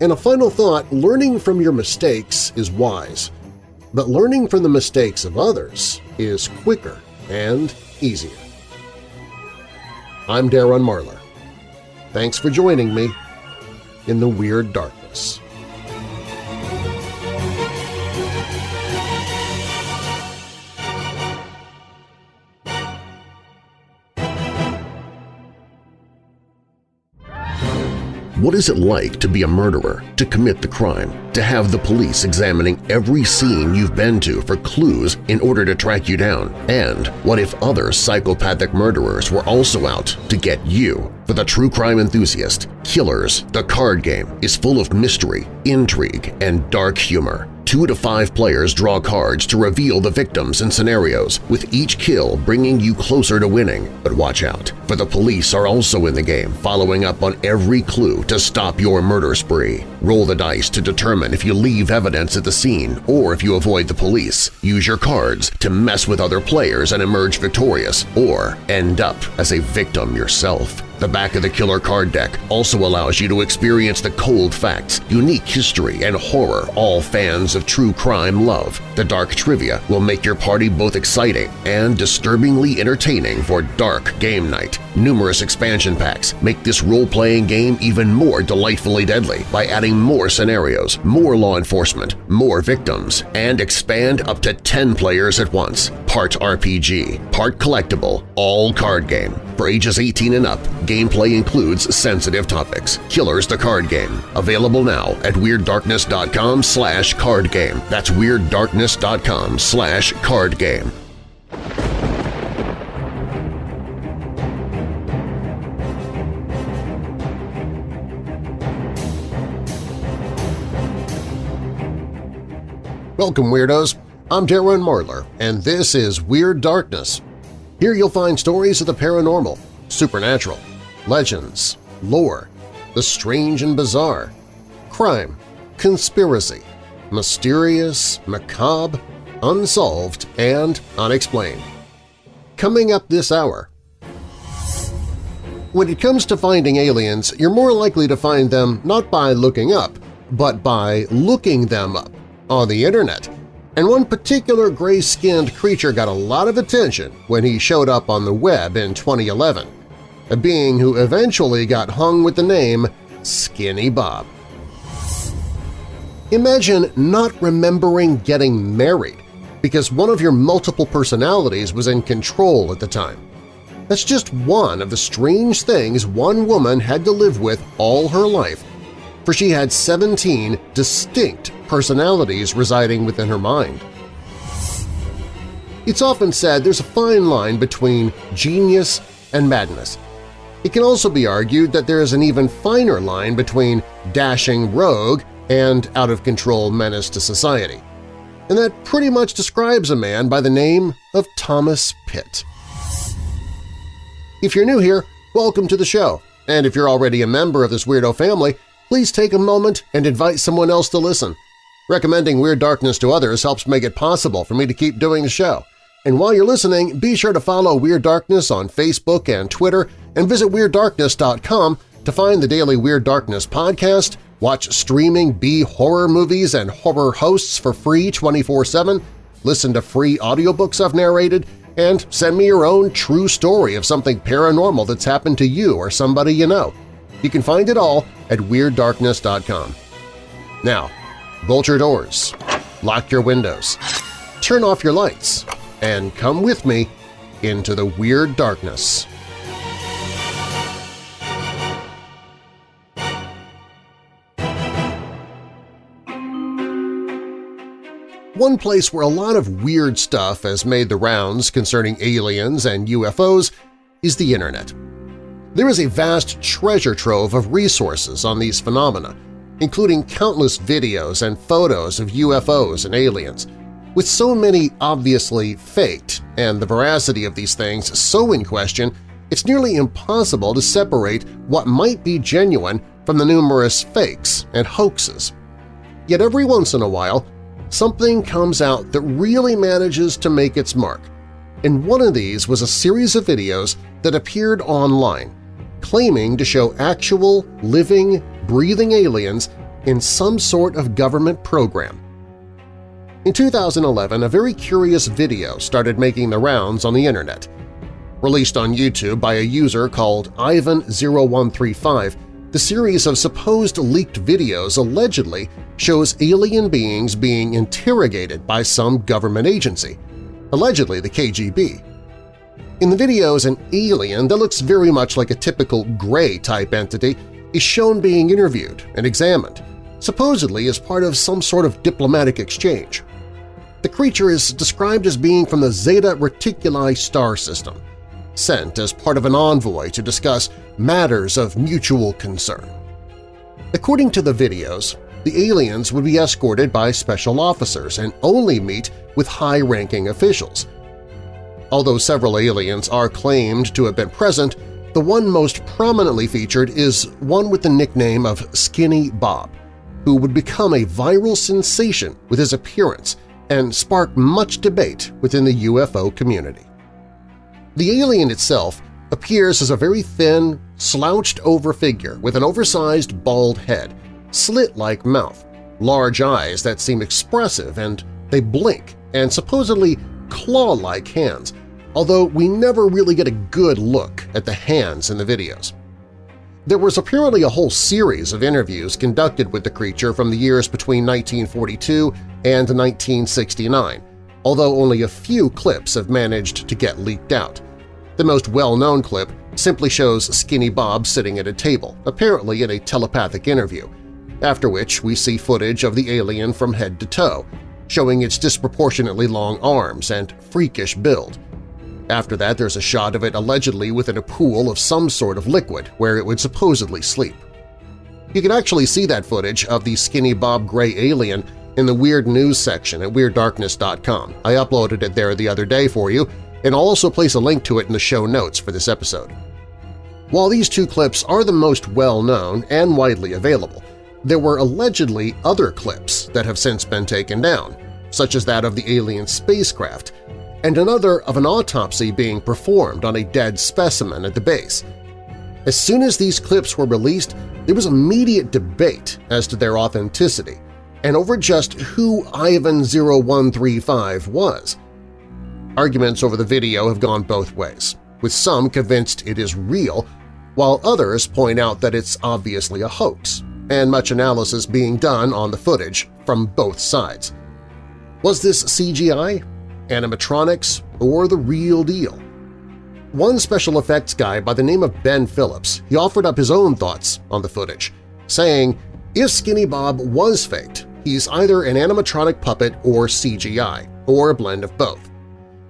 And a final thought, learning from your mistakes is wise, but learning from the mistakes of others is quicker and easier. I'm Darren Marlar. Thanks for joining me in the Weird Darkness. What is it like to be a murderer, to commit the crime, to have the police examining every scene you've been to for clues in order to track you down? And what if other psychopathic murderers were also out to get you? For the true crime enthusiast, Killers, the card game, is full of mystery, intrigue, and dark humor. Two to five players draw cards to reveal the victims and scenarios, with each kill bringing you closer to winning. But watch out, for the police are also in the game, following up on every clue to stop your murder spree. Roll the dice to determine if you leave evidence at the scene or if you avoid the police. Use your cards to mess with other players and emerge victorious, or end up as a victim yourself. The back of the killer card deck also allows you to experience the cold facts, unique history, and horror all fans of true crime love. The dark trivia will make your party both exciting and disturbingly entertaining for dark game night. Numerous expansion packs make this role-playing game even more delightfully deadly by adding more scenarios, more law enforcement, more victims, and expand up to 10 players at once. Part RPG, part collectible, all card game. For ages 18 and up, gameplay includes sensitive topics. Killers the Card Game. Available now at WeirdDarkness.com slash card game. That's WeirdDarkness.com slash card game. Welcome, Weirdos! I'm Darren Marlar, and this is Weird Darkness. Here you'll find stories of the paranormal, supernatural, legends, lore, the strange and bizarre, crime, conspiracy, mysterious, macabre, unsolved, and unexplained. Coming up this hour… When it comes to finding aliens, you're more likely to find them not by looking up, but by looking them up on the internet. And one particular gray-skinned creature got a lot of attention when he showed up on the web in 2011, a being who eventually got hung with the name Skinny Bob. Imagine not remembering getting married because one of your multiple personalities was in control at the time. That's just one of the strange things one woman had to live with all her life, for she had 17 distinct personalities residing within her mind. It's often said there's a fine line between genius and madness. It can also be argued that there is an even finer line between dashing rogue and out-of-control menace to society. And that pretty much describes a man by the name of Thomas Pitt. If you're new here, welcome to the show, and if you're already a member of this weirdo family, please take a moment and invite someone else to listen. Recommending Weird Darkness to others helps make it possible for me to keep doing the show. And while you're listening, be sure to follow Weird Darkness on Facebook and Twitter and visit WeirdDarkness.com to find the daily Weird Darkness podcast, watch streaming B-horror movies and horror hosts for free 24-7, listen to free audiobooks I've narrated, and send me your own true story of something paranormal that's happened to you or somebody you know. You can find it all at WeirdDarkness.com. Now, bolt your doors, lock your windows, turn off your lights, and come with me into the Weird Darkness. One place where a lot of weird stuff has made the rounds concerning aliens and UFOs is the Internet. There is a vast treasure trove of resources on these phenomena, including countless videos and photos of UFOs and aliens. With so many obviously faked and the veracity of these things so in question, it's nearly impossible to separate what might be genuine from the numerous fakes and hoaxes. Yet every once in a while, something comes out that really manages to make its mark, and one of these was a series of videos that appeared online claiming to show actual, living, breathing aliens in some sort of government program. In 2011, a very curious video started making the rounds on the Internet. Released on YouTube by a user called Ivan0135, the series of supposed leaked videos allegedly shows alien beings being interrogated by some government agency, allegedly the KGB. In the videos, an alien that looks very much like a typical Grey-type entity is shown being interviewed and examined, supposedly as part of some sort of diplomatic exchange. The creature is described as being from the Zeta Reticuli star system, sent as part of an envoy to discuss matters of mutual concern. According to the videos, the aliens would be escorted by special officers and only meet with high-ranking officials. Although several aliens are claimed to have been present, the one most prominently featured is one with the nickname of Skinny Bob, who would become a viral sensation with his appearance and spark much debate within the UFO community. The alien itself appears as a very thin, slouched-over figure with an oversized bald head, slit-like mouth, large eyes that seem expressive and they blink, and supposedly claw-like hands, although we never really get a good look at the hands in the videos. There was apparently a whole series of interviews conducted with the creature from the years between 1942 and 1969, although only a few clips have managed to get leaked out. The most well-known clip simply shows Skinny Bob sitting at a table, apparently in a telepathic interview, after which we see footage of the alien from head to toe, showing its disproportionately long arms and freakish build. After that, there's a shot of it allegedly within a pool of some sort of liquid where it would supposedly sleep. You can actually see that footage of the Skinny Bob Gray alien in the Weird News section at WeirdDarkness.com. I uploaded it there the other day for you, and I'll also place a link to it in the show notes for this episode. While these two clips are the most well-known and widely available, there were allegedly other clips that have since been taken down, such as that of the alien spacecraft, and another of an autopsy being performed on a dead specimen at the base. As soon as these clips were released, there was immediate debate as to their authenticity and over just who Ivan0135 was. Arguments over the video have gone both ways, with some convinced it is real, while others point out that it's obviously a hoax, and much analysis being done on the footage from both sides. Was this CGI, animatronics, or the real deal? One special effects guy by the name of Ben Phillips he offered up his own thoughts on the footage, saying, if Skinny Bob was faked, he's either an animatronic puppet or CGI, or a blend of both.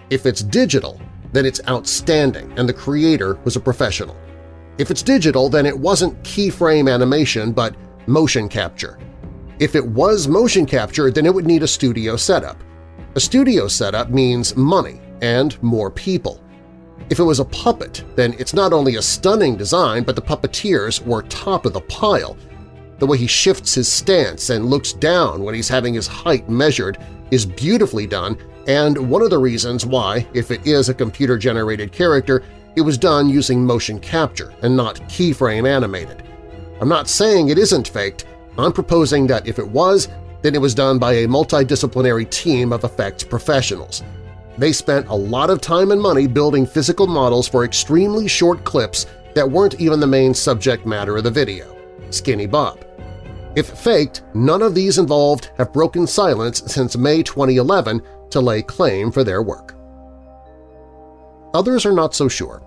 If it's digital, then it's outstanding and the creator was a professional. If it's digital, then it wasn't keyframe animation but motion capture. If it was motion capture, then it would need a studio setup. A studio setup means money and more people. If it was a puppet, then it's not only a stunning design, but the puppeteers were top of the pile. The way he shifts his stance and looks down when he's having his height measured is beautifully done and one of the reasons why, if it is a computer-generated character, it was done using motion capture and not keyframe animated. I'm not saying it isn't faked, I'm proposing that if it was, then it was done by a multidisciplinary team of effects professionals. They spent a lot of time and money building physical models for extremely short clips that weren't even the main subject matter of the video – Skinny Bob. If faked, none of these involved have broken silence since May 2011 to lay claim for their work. Others are not so sure.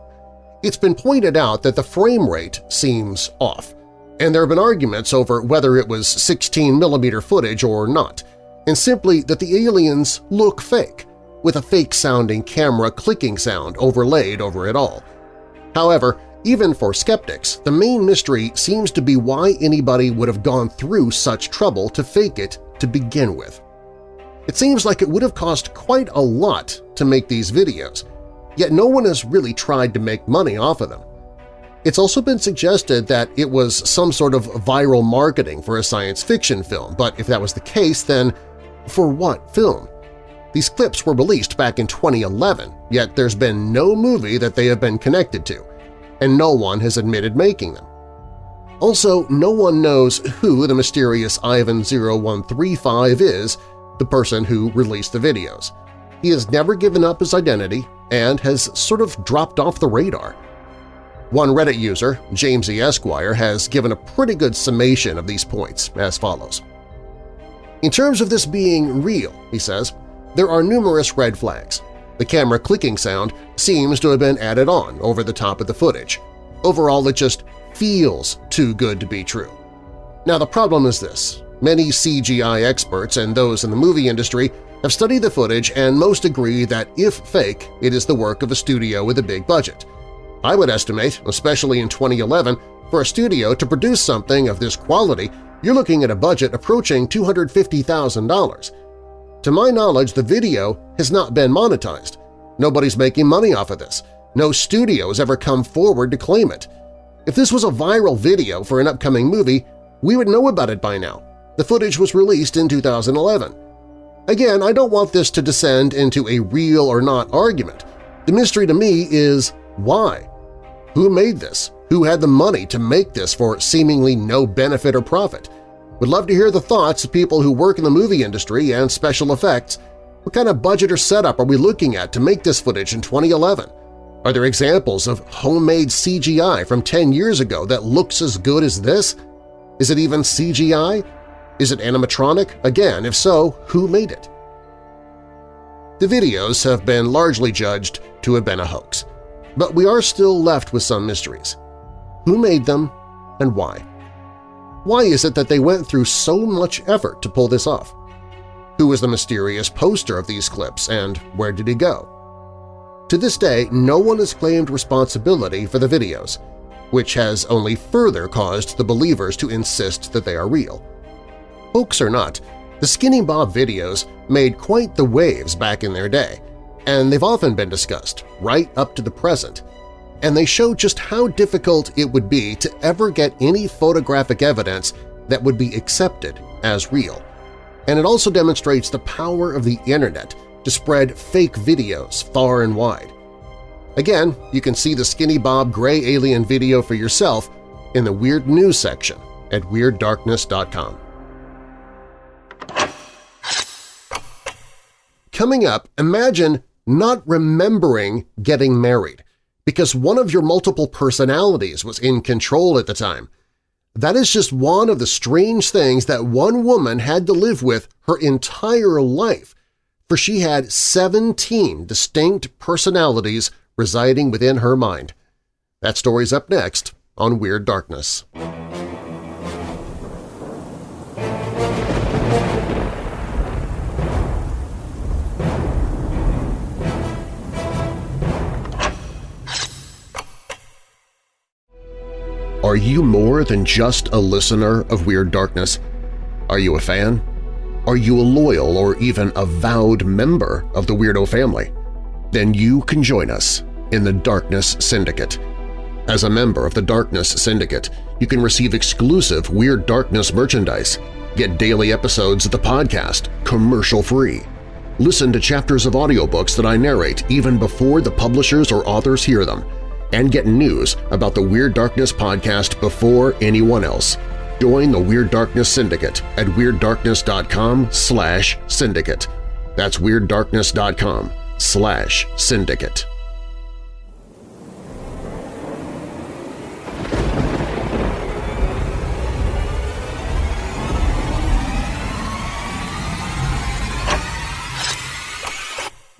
It's been pointed out that the frame rate seems off, and there have been arguments over whether it was 16mm footage or not, and simply that the aliens look fake, with a fake-sounding camera clicking sound overlaid over it all. However, even for skeptics, the main mystery seems to be why anybody would have gone through such trouble to fake it to begin with. It seems like it would have cost quite a lot to make these videos, yet no one has really tried to make money off of them. It's also been suggested that it was some sort of viral marketing for a science fiction film, but if that was the case, then for what film? These clips were released back in 2011, yet there's been no movie that they have been connected to, and no one has admitted making them. Also, no one knows who the mysterious Ivan0135 is, the person who released the videos. He has never given up his identity and has sort of dropped off the radar. One Reddit user, James E. Esquire, has given a pretty good summation of these points as follows. In terms of this being real, he says, there are numerous red flags. The camera clicking sound seems to have been added on over the top of the footage. Overall, it just feels too good to be true. Now the problem is this. Many CGI experts and those in the movie industry have studied the footage and most agree that if fake, it is the work of a studio with a big budget. I would estimate, especially in 2011, for a studio to produce something of this quality, you're looking at a budget approaching $250,000. To my knowledge, the video has not been monetized. Nobody's making money off of this. No studio has ever come forward to claim it. If this was a viral video for an upcoming movie, we would know about it by now. The footage was released in 2011. Again, I don't want this to descend into a real or not argument. The mystery to me is why? Who made this? Who had the money to make this for seemingly no benefit or profit? Would love to hear the thoughts of people who work in the movie industry and special effects. What kind of budget or setup are we looking at to make this footage in 2011? Are there examples of homemade CGI from 10 years ago that looks as good as this? Is it even CGI? Is it animatronic? Again, if so, who made it? The videos have been largely judged to have been a hoax, but we are still left with some mysteries. Who made them and why? Why is it that they went through so much effort to pull this off? Who was the mysterious poster of these clips and where did he go? To this day, no one has claimed responsibility for the videos, which has only further caused the believers to insist that they are real. Hoax or not, the Skinny Bob videos made quite the waves back in their day, and they've often been discussed, right up to the present, and they show just how difficult it would be to ever get any photographic evidence that would be accepted as real. And it also demonstrates the power of the Internet to spread fake videos far and wide. Again, you can see the Skinny Bob Gray Alien video for yourself in the Weird News section at WeirdDarkness.com. Coming up, imagine not remembering getting married because one of your multiple personalities was in control at the time. That is just one of the strange things that one woman had to live with her entire life, for she had 17 distinct personalities residing within her mind. That story's up next on Weird Darkness. Are you more than just a listener of Weird Darkness? Are you a fan? Are you a loyal or even avowed member of the Weirdo family? Then you can join us in the Darkness Syndicate. As a member of the Darkness Syndicate, you can receive exclusive Weird Darkness merchandise, get daily episodes of the podcast commercial-free, listen to chapters of audiobooks that I narrate even before the publishers or authors hear them, and get news about the Weird Darkness podcast before anyone else. Join the Weird Darkness Syndicate at WeirdDarkness.com slash syndicate. That's WeirdDarkness.com slash syndicate.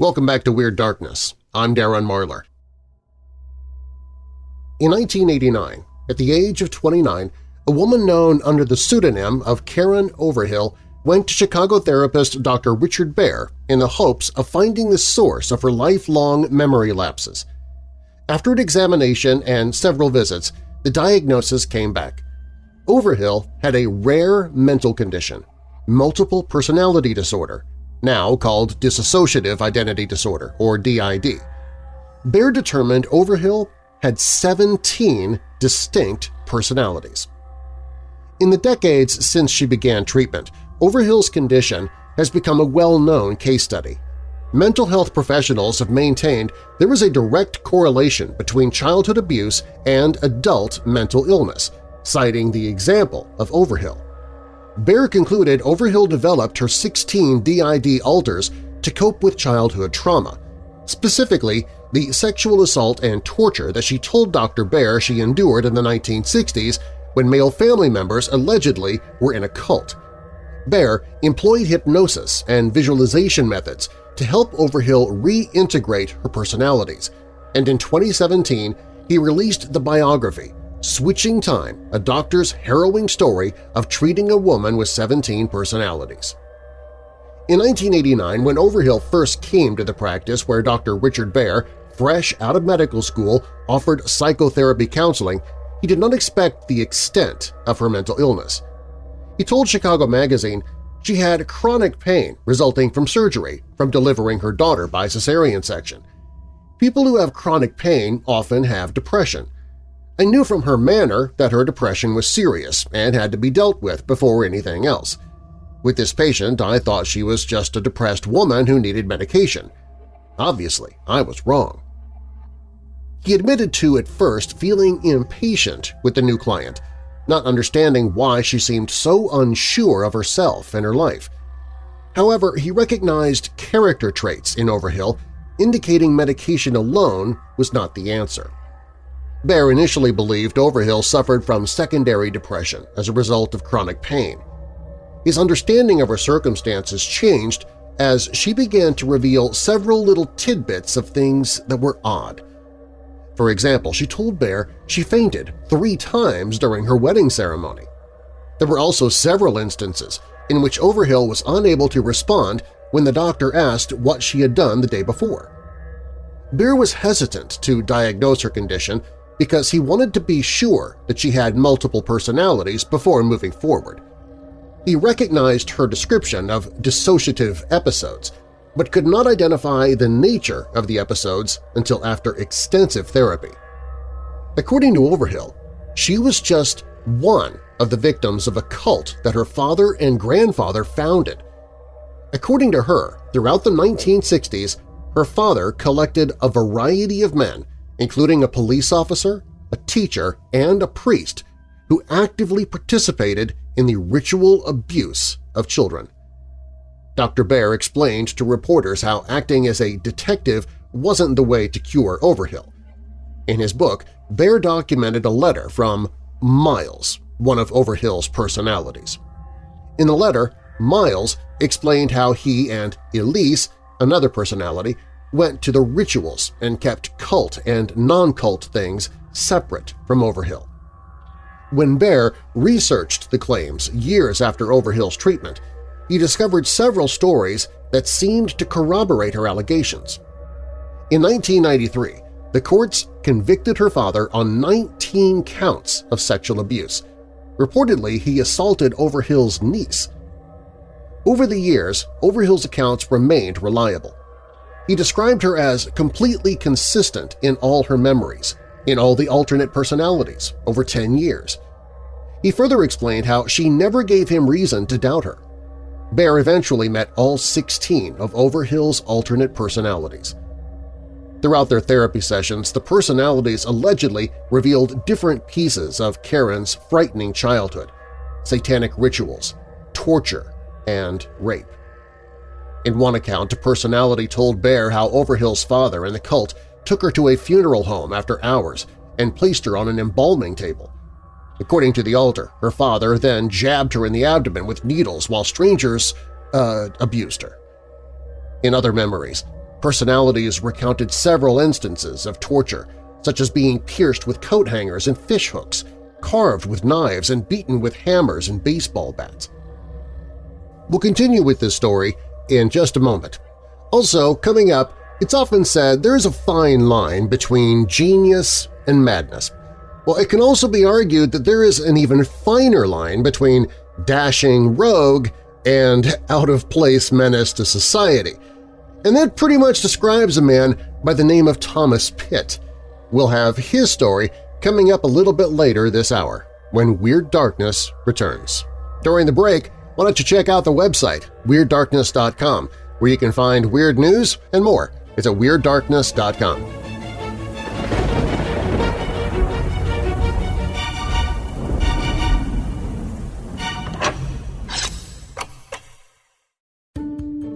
Welcome back to Weird Darkness. I'm Darren Marlar. In 1989, at the age of 29, a woman known under the pseudonym of Karen Overhill went to Chicago therapist Dr. Richard Baer in the hopes of finding the source of her lifelong memory lapses. After an examination and several visits, the diagnosis came back. Overhill had a rare mental condition, multiple personality disorder, now called dissociative identity disorder, or DID. Baer determined Overhill had 17 distinct personalities. In the decades since she began treatment, Overhill's condition has become a well-known case study. Mental health professionals have maintained there is a direct correlation between childhood abuse and adult mental illness, citing the example of Overhill. Baer concluded Overhill developed her 16 DID alters to cope with childhood trauma, specifically the sexual assault and torture that she told Dr. Baer she endured in the 1960s when male family members allegedly were in a cult. Baer employed hypnosis and visualization methods to help Overhill reintegrate her personalities, and in 2017 he released the biography Switching Time, a doctor's harrowing story of treating a woman with 17 personalities. In 1989, when Overhill first came to the practice where Dr. Richard Baer, fresh out of medical school, offered psychotherapy counseling, he did not expect the extent of her mental illness. He told Chicago Magazine she had chronic pain resulting from surgery from delivering her daughter by cesarean section. People who have chronic pain often have depression, I knew from her manner that her depression was serious and had to be dealt with before anything else. With this patient, I thought she was just a depressed woman who needed medication. Obviously, I was wrong. He admitted to at first feeling impatient with the new client, not understanding why she seemed so unsure of herself and her life. However, he recognized character traits in Overhill indicating medication alone was not the answer. Baer initially believed Overhill suffered from secondary depression as a result of chronic pain. His understanding of her circumstances changed as she began to reveal several little tidbits of things that were odd. For example, she told Baer she fainted three times during her wedding ceremony. There were also several instances in which Overhill was unable to respond when the doctor asked what she had done the day before. Baer was hesitant to diagnose her condition because he wanted to be sure that she had multiple personalities before moving forward. He recognized her description of dissociative episodes, but could not identify the nature of the episodes until after extensive therapy. According to Overhill, she was just one of the victims of a cult that her father and grandfather founded. According to her, throughout the 1960s, her father collected a variety of men including a police officer, a teacher, and a priest who actively participated in the ritual abuse of children. Dr. Baer explained to reporters how acting as a detective wasn't the way to cure Overhill. In his book, Baer documented a letter from Miles, one of Overhill's personalities. In the letter, Miles explained how he and Elise, another personality, went to the rituals and kept cult and non-cult things separate from Overhill. When Baer researched the claims years after Overhill's treatment, he discovered several stories that seemed to corroborate her allegations. In 1993, the courts convicted her father on 19 counts of sexual abuse. Reportedly, he assaulted Overhill's niece. Over the years, Overhill's accounts remained reliable. He described her as completely consistent in all her memories, in all the alternate personalities, over 10 years. He further explained how she never gave him reason to doubt her. Baer eventually met all 16 of Overhill's alternate personalities. Throughout their therapy sessions, the personalities allegedly revealed different pieces of Karen's frightening childhood – satanic rituals, torture, and rape. In one account, a personality told Baer how Overhill's father and the cult took her to a funeral home after hours and placed her on an embalming table. According to the alter, her father then jabbed her in the abdomen with needles while strangers uh, abused her. In other memories, personalities recounted several instances of torture, such as being pierced with coat hangers and fishhooks, carved with knives and beaten with hammers and baseball bats. We'll continue with this story in just a moment. Also, coming up, it's often said there is a fine line between genius and madness. Well, it can also be argued that there is an even finer line between dashing rogue and out-of-place menace to society. And that pretty much describes a man by the name of Thomas Pitt. We'll have his story coming up a little bit later this hour, when Weird Darkness returns. During the break, why don't you check out the website, WeirdDarkness.com, where you can find weird news and more. It's at WeirdDarkness.com.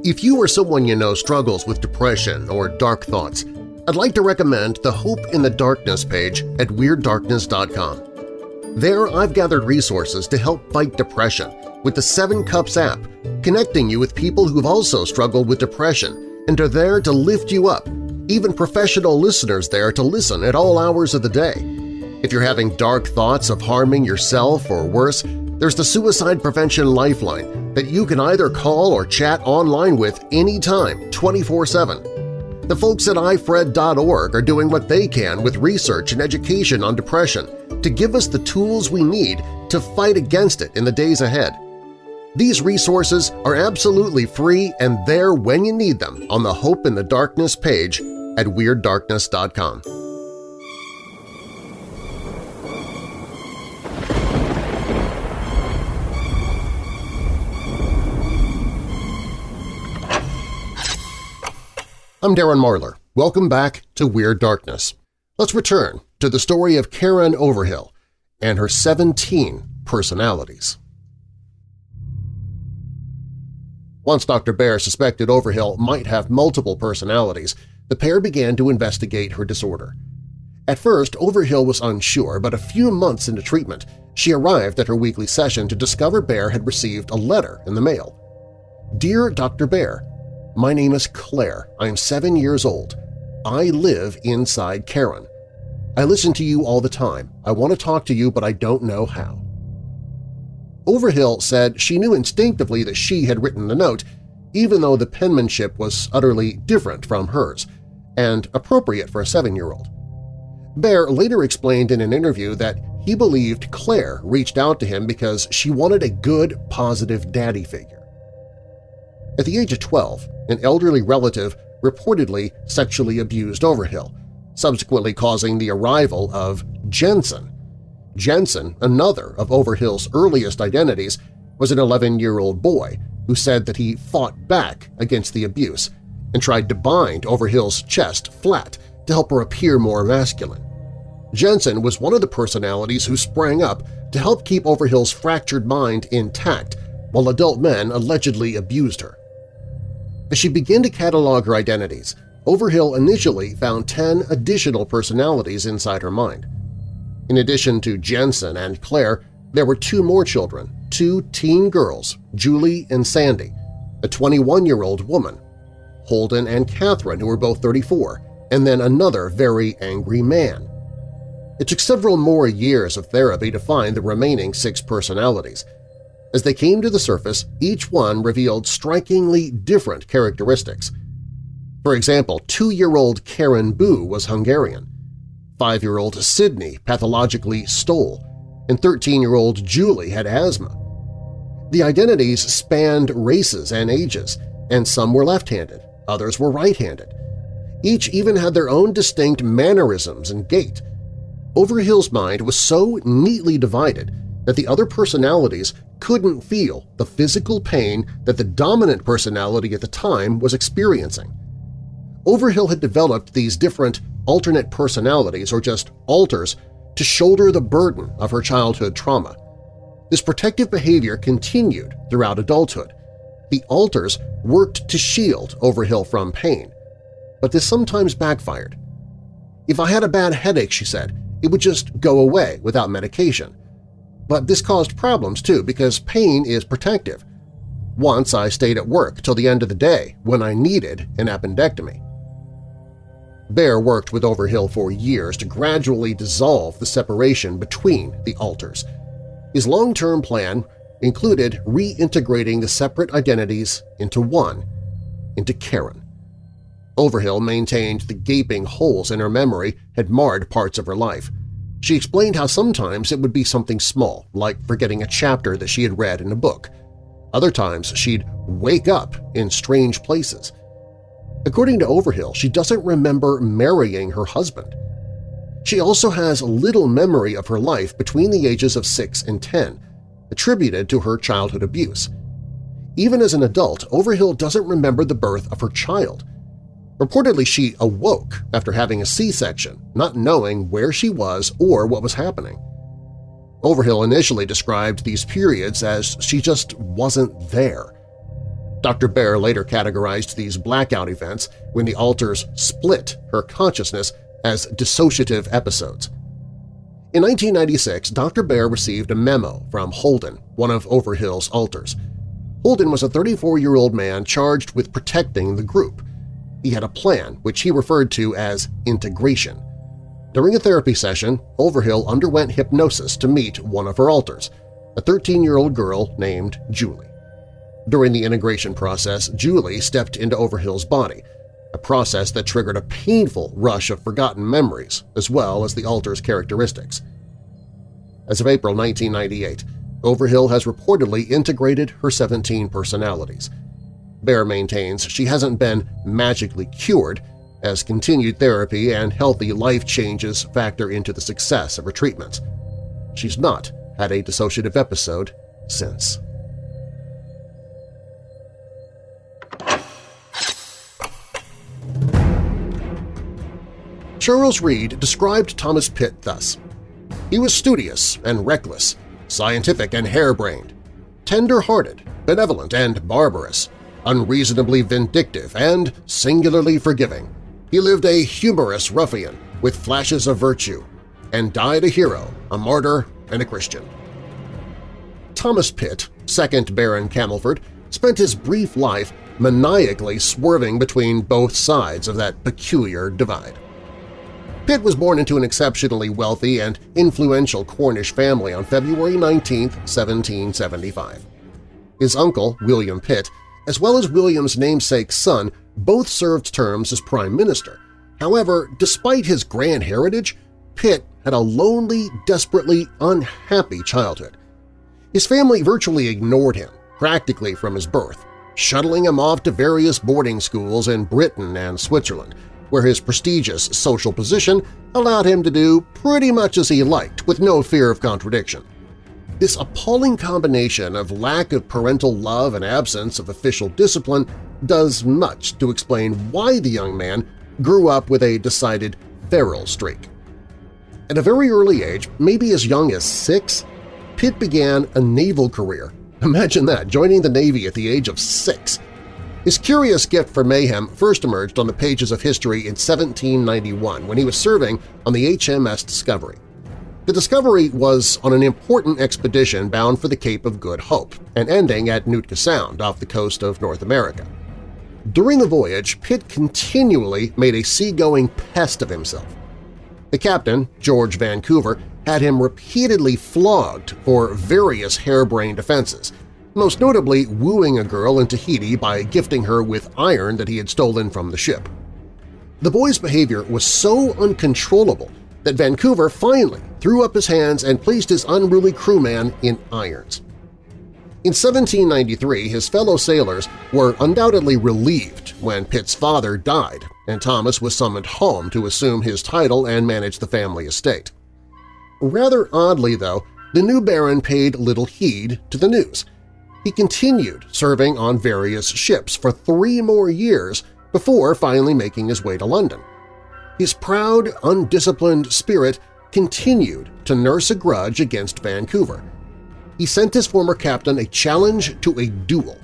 If you or someone you know struggles with depression or dark thoughts, I'd like to recommend the Hope in the Darkness page at WeirdDarkness.com. There I've gathered resources to help fight depression with the Seven Cups app, connecting you with people who've also struggled with depression and are there to lift you up, even professional listeners there to listen at all hours of the day. If you're having dark thoughts of harming yourself or worse, there's the Suicide Prevention Lifeline that you can either call or chat online with anytime, 24-7. The folks at ifred.org are doing what they can with research and education on depression to give us the tools we need to fight against it in the days ahead. These resources are absolutely free and there when you need them on the Hope in the Darkness page at WeirdDarkness.com. I'm Darren Marlar. Welcome back to Weird Darkness. Let's return to the story of Karen Overhill and her 17 personalities. Once Dr. Baer suspected Overhill might have multiple personalities, the pair began to investigate her disorder. At first, Overhill was unsure, but a few months into treatment, she arrived at her weekly session to discover Baer had received a letter in the mail. Dear Dr. Baer, My name is Claire. I am seven years old. I live inside Karen. I listen to you all the time. I want to talk to you, but I don't know how. Overhill said she knew instinctively that she had written the note, even though the penmanship was utterly different from hers and appropriate for a seven-year-old. Baer later explained in an interview that he believed Claire reached out to him because she wanted a good, positive daddy figure. At the age of 12, an elderly relative reportedly sexually abused Overhill, subsequently causing the arrival of Jensen, Jensen, another of Overhill's earliest identities, was an 11-year-old boy who said that he fought back against the abuse and tried to bind Overhill's chest flat to help her appear more masculine. Jensen was one of the personalities who sprang up to help keep Overhill's fractured mind intact while adult men allegedly abused her. As she began to catalog her identities, Overhill initially found 10 additional personalities inside her mind. In addition to Jensen and Claire, there were two more children, two teen girls, Julie and Sandy, a 21-year-old woman, Holden and Catherine, who were both 34, and then another very angry man. It took several more years of therapy to find the remaining six personalities. As they came to the surface, each one revealed strikingly different characteristics. For example, two-year-old Karen Boo was Hungarian, Five-year-old Sydney pathologically stole, and 13-year-old Julie had asthma. The identities spanned races and ages, and some were left-handed, others were right-handed. Each even had their own distinct mannerisms and gait. Overhill's mind was so neatly divided that the other personalities couldn't feel the physical pain that the dominant personality at the time was experiencing. Overhill had developed these different alternate personalities, or just alters, to shoulder the burden of her childhood trauma. This protective behavior continued throughout adulthood. The alters worked to shield Overhill from pain, but this sometimes backfired. If I had a bad headache, she said, it would just go away without medication. But this caused problems too because pain is protective. Once I stayed at work till the end of the day when I needed an appendectomy. Baer worked with Overhill for years to gradually dissolve the separation between the alters. His long-term plan included reintegrating the separate identities into one, into Karen. Overhill maintained the gaping holes in her memory had marred parts of her life. She explained how sometimes it would be something small, like forgetting a chapter that she had read in a book. Other times she'd wake up in strange places. According to Overhill, she doesn't remember marrying her husband. She also has little memory of her life between the ages of 6 and 10, attributed to her childhood abuse. Even as an adult, Overhill doesn't remember the birth of her child. Reportedly, she awoke after having a C-section, not knowing where she was or what was happening. Overhill initially described these periods as she just wasn't there. Dr. Baer later categorized these blackout events when the alters split her consciousness as dissociative episodes. In 1996, Dr. Baer received a memo from Holden, one of Overhill's alters. Holden was a 34-year-old man charged with protecting the group, he had a plan which he referred to as integration. During a therapy session, Overhill underwent hypnosis to meet one of her alters, a 13-year-old girl named Julie. During the integration process, Julie stepped into Overhill's body, a process that triggered a painful rush of forgotten memories as well as the alter's characteristics. As of April 1998, Overhill has reportedly integrated her 17 personalities – Baer maintains she hasn't been magically cured, as continued therapy and healthy life changes factor into the success of her treatments. She's not had a dissociative episode since. Charles Reade described Thomas Pitt thus, He was studious and reckless, scientific and harebrained, tender-hearted, benevolent and barbarous, unreasonably vindictive and singularly forgiving. He lived a humorous ruffian with flashes of virtue and died a hero, a martyr, and a Christian. Thomas Pitt, 2nd Baron Camelford, spent his brief life maniacally swerving between both sides of that peculiar divide. Pitt was born into an exceptionally wealthy and influential Cornish family on February 19, 1775. His uncle, William Pitt, as well as William's namesake son, both served terms as prime minister. However, despite his grand heritage, Pitt had a lonely, desperately unhappy childhood. His family virtually ignored him, practically from his birth, shuttling him off to various boarding schools in Britain and Switzerland, where his prestigious social position allowed him to do pretty much as he liked with no fear of contradiction. This appalling combination of lack of parental love and absence of official discipline does much to explain why the young man grew up with a decided feral streak. At a very early age, maybe as young as six, Pitt began a naval career. Imagine that, joining the Navy at the age of six. His curious gift for mayhem first emerged on the pages of history in 1791 when he was serving on the HMS Discovery. The Discovery was on an important expedition bound for the Cape of Good Hope and ending at Nootka Sound off the coast of North America. During the voyage, Pitt continually made a seagoing pest of himself. The captain, George Vancouver, had him repeatedly flogged for various harebrained offenses, most notably wooing a girl in Tahiti by gifting her with iron that he had stolen from the ship. The boy's behavior was so uncontrollable that Vancouver finally threw up his hands and placed his unruly crewman in irons. In 1793, his fellow sailors were undoubtedly relieved when Pitt's father died and Thomas was summoned home to assume his title and manage the family estate. Rather oddly, though, the new baron paid little heed to the news. He continued serving on various ships for three more years before finally making his way to London. His proud, undisciplined spirit continued to nurse a grudge against Vancouver. He sent his former captain a challenge to a duel.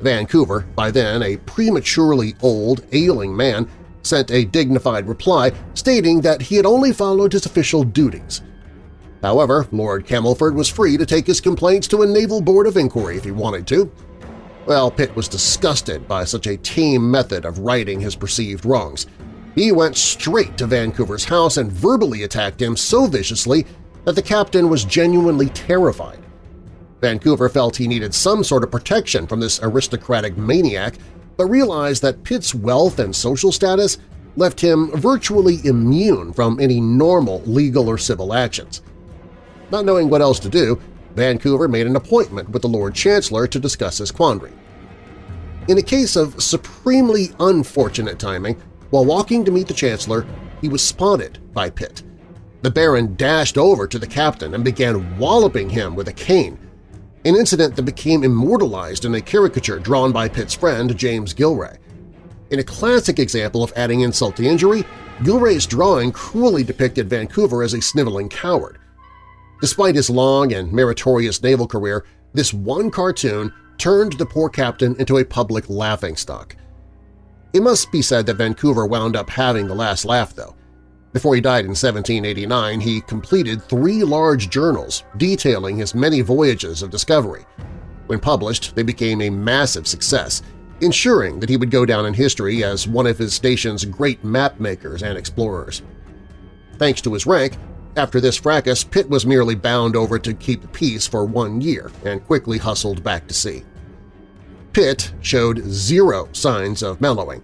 Vancouver, by then a prematurely old, ailing man, sent a dignified reply stating that he had only followed his official duties. However, Lord Camelford was free to take his complaints to a naval board of inquiry if he wanted to. Well, Pitt was disgusted by such a tame method of righting his perceived wrongs. He went straight to Vancouver's house and verbally attacked him so viciously that the captain was genuinely terrified. Vancouver felt he needed some sort of protection from this aristocratic maniac, but realized that Pitt's wealth and social status left him virtually immune from any normal legal or civil actions. Not knowing what else to do, Vancouver made an appointment with the Lord Chancellor to discuss his quandary. In a case of supremely unfortunate timing, while walking to meet the Chancellor, he was spotted by Pitt. The Baron dashed over to the captain and began walloping him with a cane, an incident that became immortalized in a caricature drawn by Pitt's friend James Gillray. In a classic example of adding insult to injury, Gillray's drawing cruelly depicted Vancouver as a sniveling coward. Despite his long and meritorious naval career, this one cartoon turned the poor captain into a public laughingstock. It must be said that Vancouver wound up having the last laugh, though. Before he died in 1789, he completed three large journals detailing his many voyages of discovery. When published, they became a massive success, ensuring that he would go down in history as one of his nation's great map-makers and explorers. Thanks to his rank, after this fracas, Pitt was merely bound over to keep peace for one year and quickly hustled back to sea. Pitt showed zero signs of mellowing,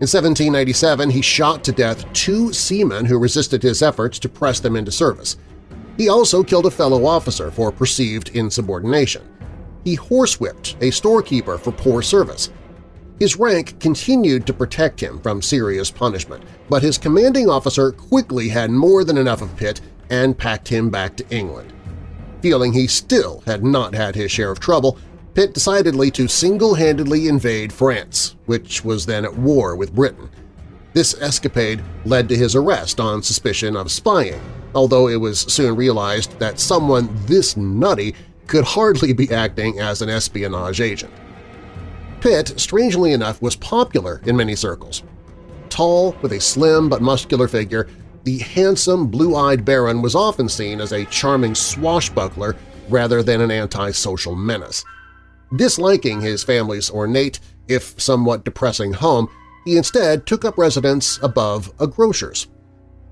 in 1797, he shot to death two seamen who resisted his efforts to press them into service. He also killed a fellow officer for perceived insubordination. He horsewhipped a storekeeper for poor service. His rank continued to protect him from serious punishment, but his commanding officer quickly had more than enough of Pitt and packed him back to England. Feeling he still had not had his share of trouble, Pitt decidedly to single-handedly invade France, which was then at war with Britain. This escapade led to his arrest on suspicion of spying, although it was soon realized that someone this nutty could hardly be acting as an espionage agent. Pitt, strangely enough, was popular in many circles. Tall, with a slim but muscular figure, the handsome, blue-eyed Baron was often seen as a charming swashbuckler rather than an antisocial menace. Disliking his family's ornate, if somewhat depressing home, he instead took up residence above a grocer's.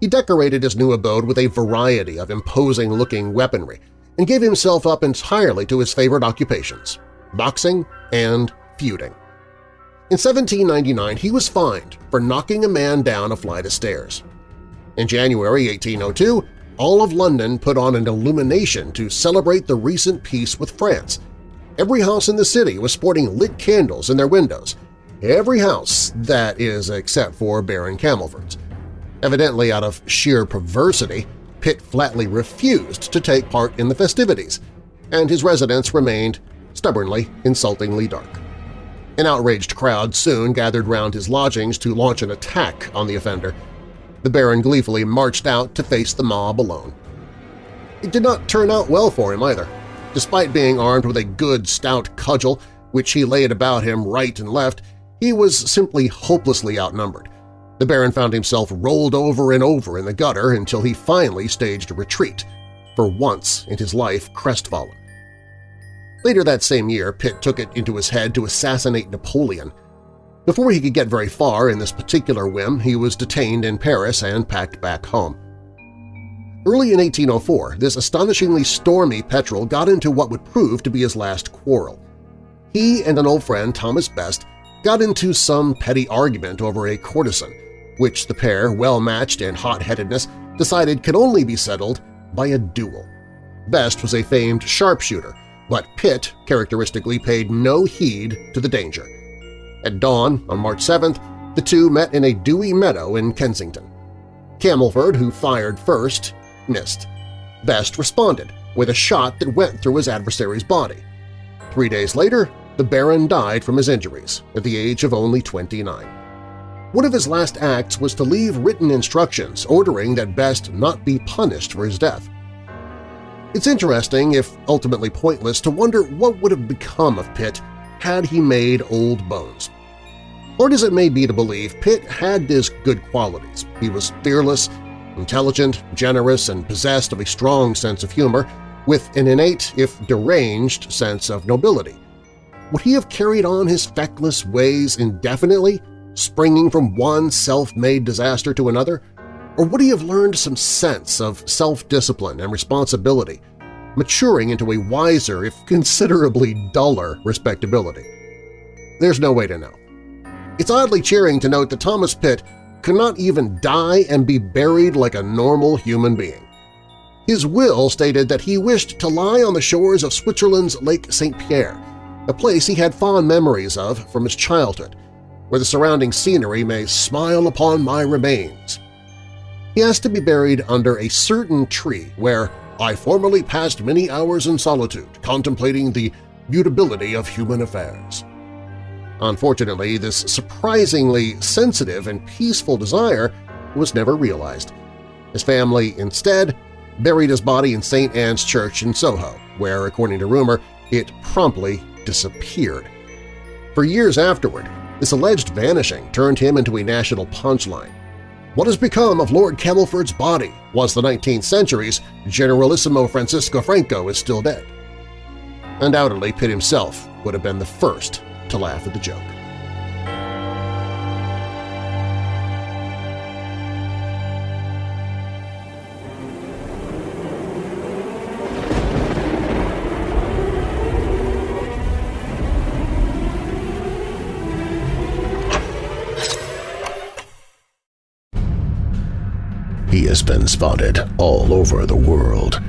He decorated his new abode with a variety of imposing-looking weaponry and gave himself up entirely to his favorite occupations – boxing and feuding. In 1799, he was fined for knocking a man down a flight of stairs. In January 1802, all of London put on an illumination to celebrate the recent peace with France, Every house in the city was sporting lit candles in their windows. Every house, that is, except for Baron Camelford's. Evidently out of sheer perversity, Pitt flatly refused to take part in the festivities, and his residence remained stubbornly, insultingly dark. An outraged crowd soon gathered round his lodgings to launch an attack on the offender. The Baron gleefully marched out to face the mob alone. It did not turn out well for him either. Despite being armed with a good, stout cudgel, which he laid about him right and left, he was simply hopelessly outnumbered. The Baron found himself rolled over and over in the gutter until he finally staged a retreat, for once in his life crestfallen. Later that same year, Pitt took it into his head to assassinate Napoleon. Before he could get very far in this particular whim, he was detained in Paris and packed back home. Early in 1804, this astonishingly stormy petrel got into what would prove to be his last quarrel. He and an old friend, Thomas Best, got into some petty argument over a courtesan, which the pair, well-matched in hot-headedness, decided could only be settled by a duel. Best was a famed sharpshooter, but Pitt characteristically paid no heed to the danger. At dawn on March 7th, the two met in a dewy meadow in Kensington. Camelford, who fired first, missed. Best responded with a shot that went through his adversary's body. Three days later, the Baron died from his injuries at the age of only 29. One of his last acts was to leave written instructions ordering that Best not be punished for his death. It's interesting, if ultimately pointless, to wonder what would have become of Pitt had he made old bones. Hard as it may be to believe, Pitt had his good qualities. He was fearless, intelligent, generous, and possessed of a strong sense of humor, with an innate, if deranged, sense of nobility. Would he have carried on his feckless ways indefinitely, springing from one self-made disaster to another? Or would he have learned some sense of self-discipline and responsibility, maturing into a wiser, if considerably duller, respectability? There's no way to know. It's oddly cheering to note that Thomas Pitt could not even die and be buried like a normal human being. His will stated that he wished to lie on the shores of Switzerland's Lake St. Pierre, a place he had fond memories of from his childhood, where the surrounding scenery may smile upon my remains. He has to be buried under a certain tree where I formerly passed many hours in solitude contemplating the mutability of human affairs. Unfortunately, this surprisingly sensitive and peaceful desire was never realized. His family instead buried his body in St. Anne's Church in Soho, where, according to rumor, it promptly disappeared. For years afterward, this alleged vanishing turned him into a national punchline. What has become of Lord Camelford's body was the 19th century's Generalissimo Francisco Franco is still dead. Undoubtedly, Pitt himself would have been the first to laugh at the joke. He has been spotted all over the world,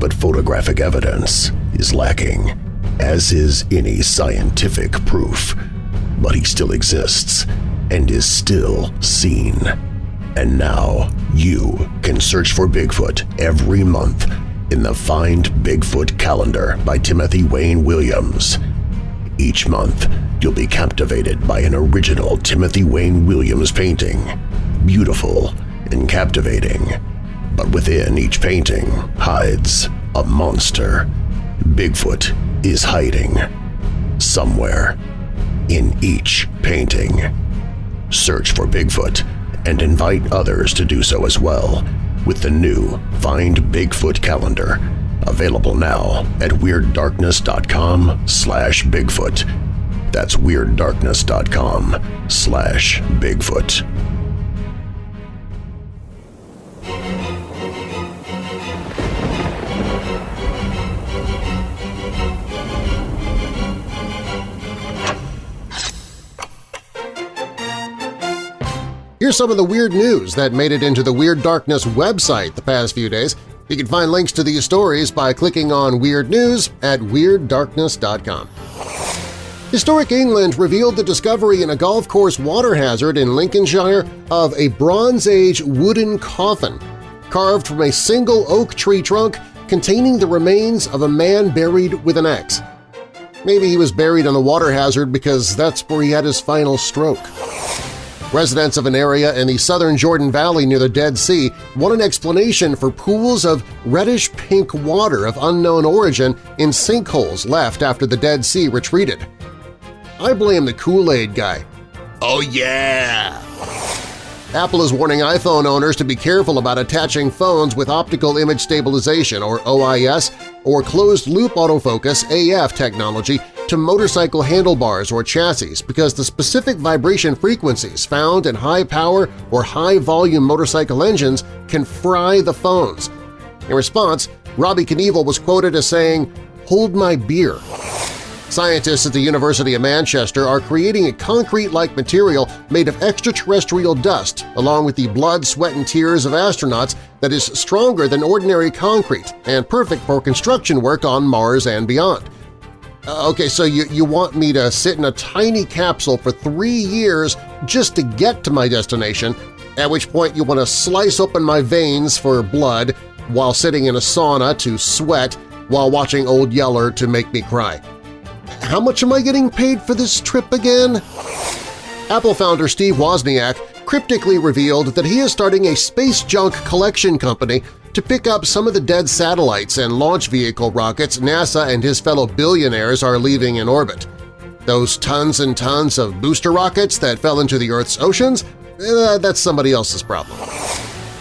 but photographic evidence is lacking, as is any scientific proof. But he still exists and is still seen. And now you can search for Bigfoot every month in the Find Bigfoot calendar by Timothy Wayne Williams. Each month, you'll be captivated by an original Timothy Wayne Williams painting. Beautiful and captivating. But within each painting hides a monster. Bigfoot is hiding somewhere in each painting. Search for Bigfoot and invite others to do so as well with the new Find Bigfoot calendar available now at WeirdDarkness.com slash Bigfoot. That's WeirdDarkness.com slash Bigfoot. Here's some of the weird news that made it into the Weird Darkness website the past few days. You can find links to these stories by clicking on Weird News at WeirdDarkness.com. Historic England revealed the discovery in a golf course water hazard in Lincolnshire of a Bronze Age wooden coffin carved from a single oak tree trunk containing the remains of a man buried with an axe. Maybe he was buried on the water hazard because that's where he had his final stroke. Residents of an area in the southern Jordan Valley near the Dead Sea want an explanation for pools of reddish-pink water of unknown origin in sinkholes left after the Dead Sea retreated. I blame the Kool-Aid guy. Oh yeah! Apple is warning iPhone owners to be careful about attaching phones with optical image stabilization or OIS or closed-loop autofocus AF technology to motorcycle handlebars or chassis because the specific vibration frequencies found in high-power or high-volume motorcycle engines can fry the phones. In response, Robbie Knievel was quoted as saying, "'Hold my beer'". Scientists at the University of Manchester are creating a concrete-like material made of extraterrestrial dust along with the blood, sweat, and tears of astronauts that is stronger than ordinary concrete and perfect for construction work on Mars and beyond. Uh, okay, so you, you want me to sit in a tiny capsule for three years just to get to my destination, at which point you want to slice open my veins for blood while sitting in a sauna to sweat while watching Old Yeller to make me cry. How much am I getting paid for this trip again? Apple founder Steve Wozniak cryptically revealed that he is starting a space junk collection company to pick up some of the dead satellites and launch vehicle rockets NASA and his fellow billionaires are leaving in orbit. Those tons and tons of booster rockets that fell into the Earth's oceans? Eh, that's somebody else's problem.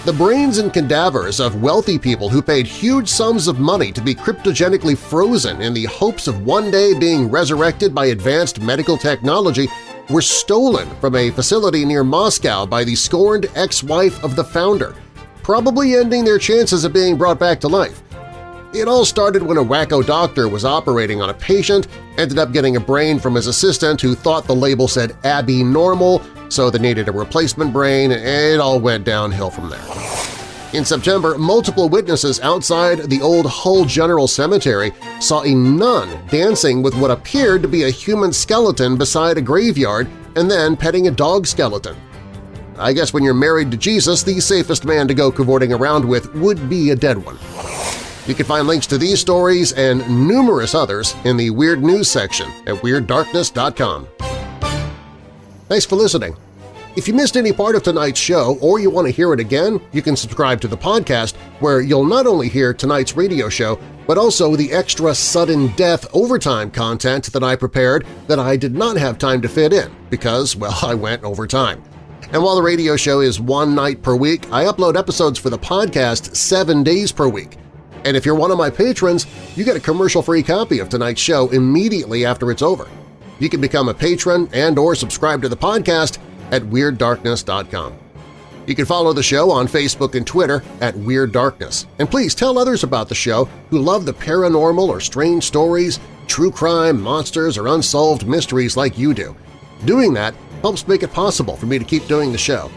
The brains and cadavers of wealthy people who paid huge sums of money to be cryptogenically frozen in the hopes of one day being resurrected by advanced medical technology were stolen from a facility near Moscow by the scorned ex-wife of the founder, probably ending their chances of being brought back to life. It all started when a wacko doctor was operating on a patient, ended up getting a brain from his assistant who thought the label said Abby Normal, so they needed a replacement brain, and it all went downhill from there. In September, multiple witnesses outside the old Hull General Cemetery saw a nun dancing with what appeared to be a human skeleton beside a graveyard and then petting a dog skeleton. I guess when you're married to Jesus, the safest man to go cavorting around with would be a dead one. You can find links to these stories and numerous others in the Weird News section at WeirdDarkness.com. Thanks for listening. If you missed any part of tonight's show or you want to hear it again, you can subscribe to the podcast where you'll not only hear tonight's radio show, but also the extra sudden death overtime content that I prepared that I did not have time to fit in because, well, I went overtime. And while the radio show is one night per week, I upload episodes for the podcast seven days per week. And if you're one of my patrons, you get a commercial-free copy of tonight's show immediately after it's over. You can become a patron and or subscribe to the podcast at WeirdDarkness.com. You can follow the show on Facebook and Twitter at Weird Darkness. And please tell others about the show who love the paranormal or strange stories, true crime, monsters, or unsolved mysteries like you do. Doing that helps make it possible for me to keep doing the show.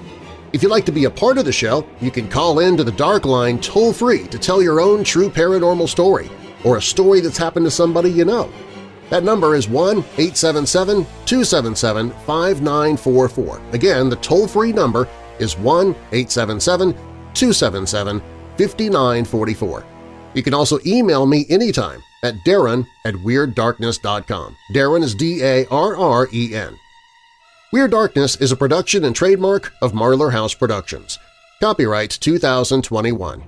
If you'd like to be a part of the show, you can call in to the Dark Line toll-free to tell your own true paranormal story or a story that's happened to somebody you know. That number is 1-877-277-5944. Again, the toll-free number is 1-877-277-5944. You can also email me anytime at darren at WeirdDarkness.com. Darren is D-A-R-R-E-N. Weird Darkness is a production and trademark of Marlar House Productions. Copyright 2021.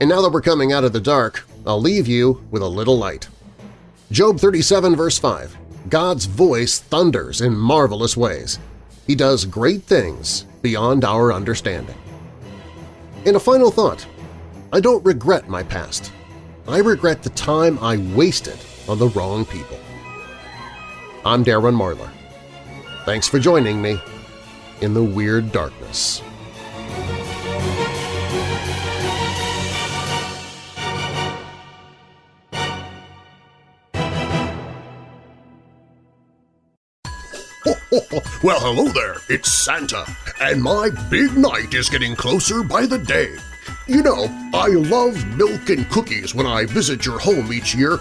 And now that we're coming out of the dark, I'll leave you with a little light. Job 37 verse 5, God's voice thunders in marvelous ways. He does great things beyond our understanding. In a final thought, I don't regret my past. I regret the time I wasted on the wrong people. I'm Darren Marlar. Thanks for joining me in the Weird Darkness. well, hello there, it's Santa, and my big night is getting closer by the day. You know, I love milk and cookies when I visit your home each year.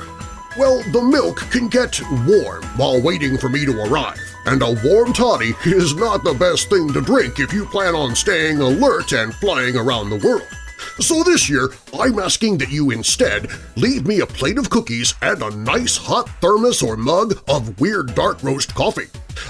Well, the milk can get warm while waiting for me to arrive and a warm toddy is not the best thing to drink if you plan on staying alert and flying around the world. So this year, I'm asking that you instead leave me a plate of cookies and a nice hot thermos or mug of Weird Dark Roast coffee.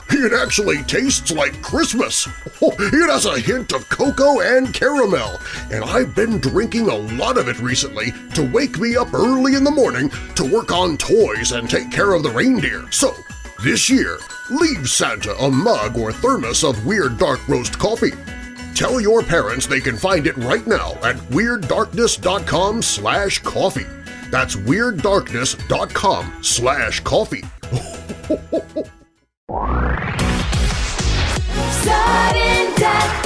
It actually tastes like Christmas. Oh, it has a hint of cocoa and caramel, and I've been drinking a lot of it recently to wake me up early in the morning to work on toys and take care of the reindeer. So this year, leave Santa a mug or thermos of Weird Dark Roast coffee. Tell your parents they can find it right now at WeirdDarkness.com slash coffee. That's WeirdDarkness.com slash coffee. Sudden death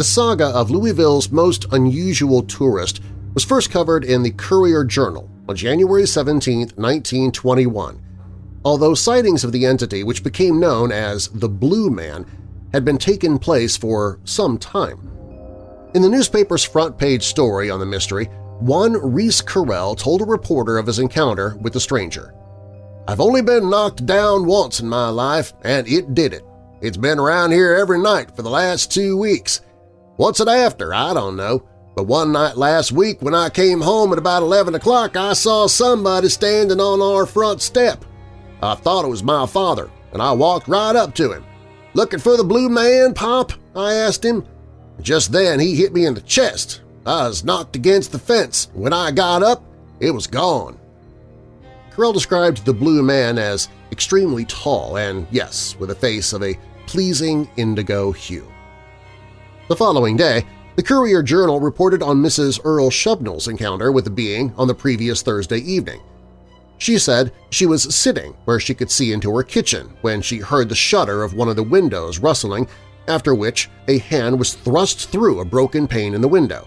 The saga of Louisville's most unusual tourist was first covered in the Courier-Journal on January 17, 1921, although sightings of the entity, which became known as the Blue Man, had been taking place for some time. In the newspaper's front-page story on the mystery, one Reese Carell told a reporter of his encounter with the stranger. I've only been knocked down once in my life, and it did it. It's been around here every night for the last two weeks. What's it after? I don't know, but one night last week when I came home at about 11 o'clock I saw somebody standing on our front step. I thought it was my father, and I walked right up to him. "'Looking for the blue man, Pop?' I asked him. Just then he hit me in the chest. I was knocked against the fence. When I got up, it was gone. Carell described the blue man as extremely tall and, yes, with a face of a pleasing indigo hue. The following day, the Courier-Journal reported on Mrs. Earl Shubnell's encounter with the being on the previous Thursday evening. She said she was sitting where she could see into her kitchen when she heard the shutter of one of the windows rustling, after which a hand was thrust through a broken pane in the window.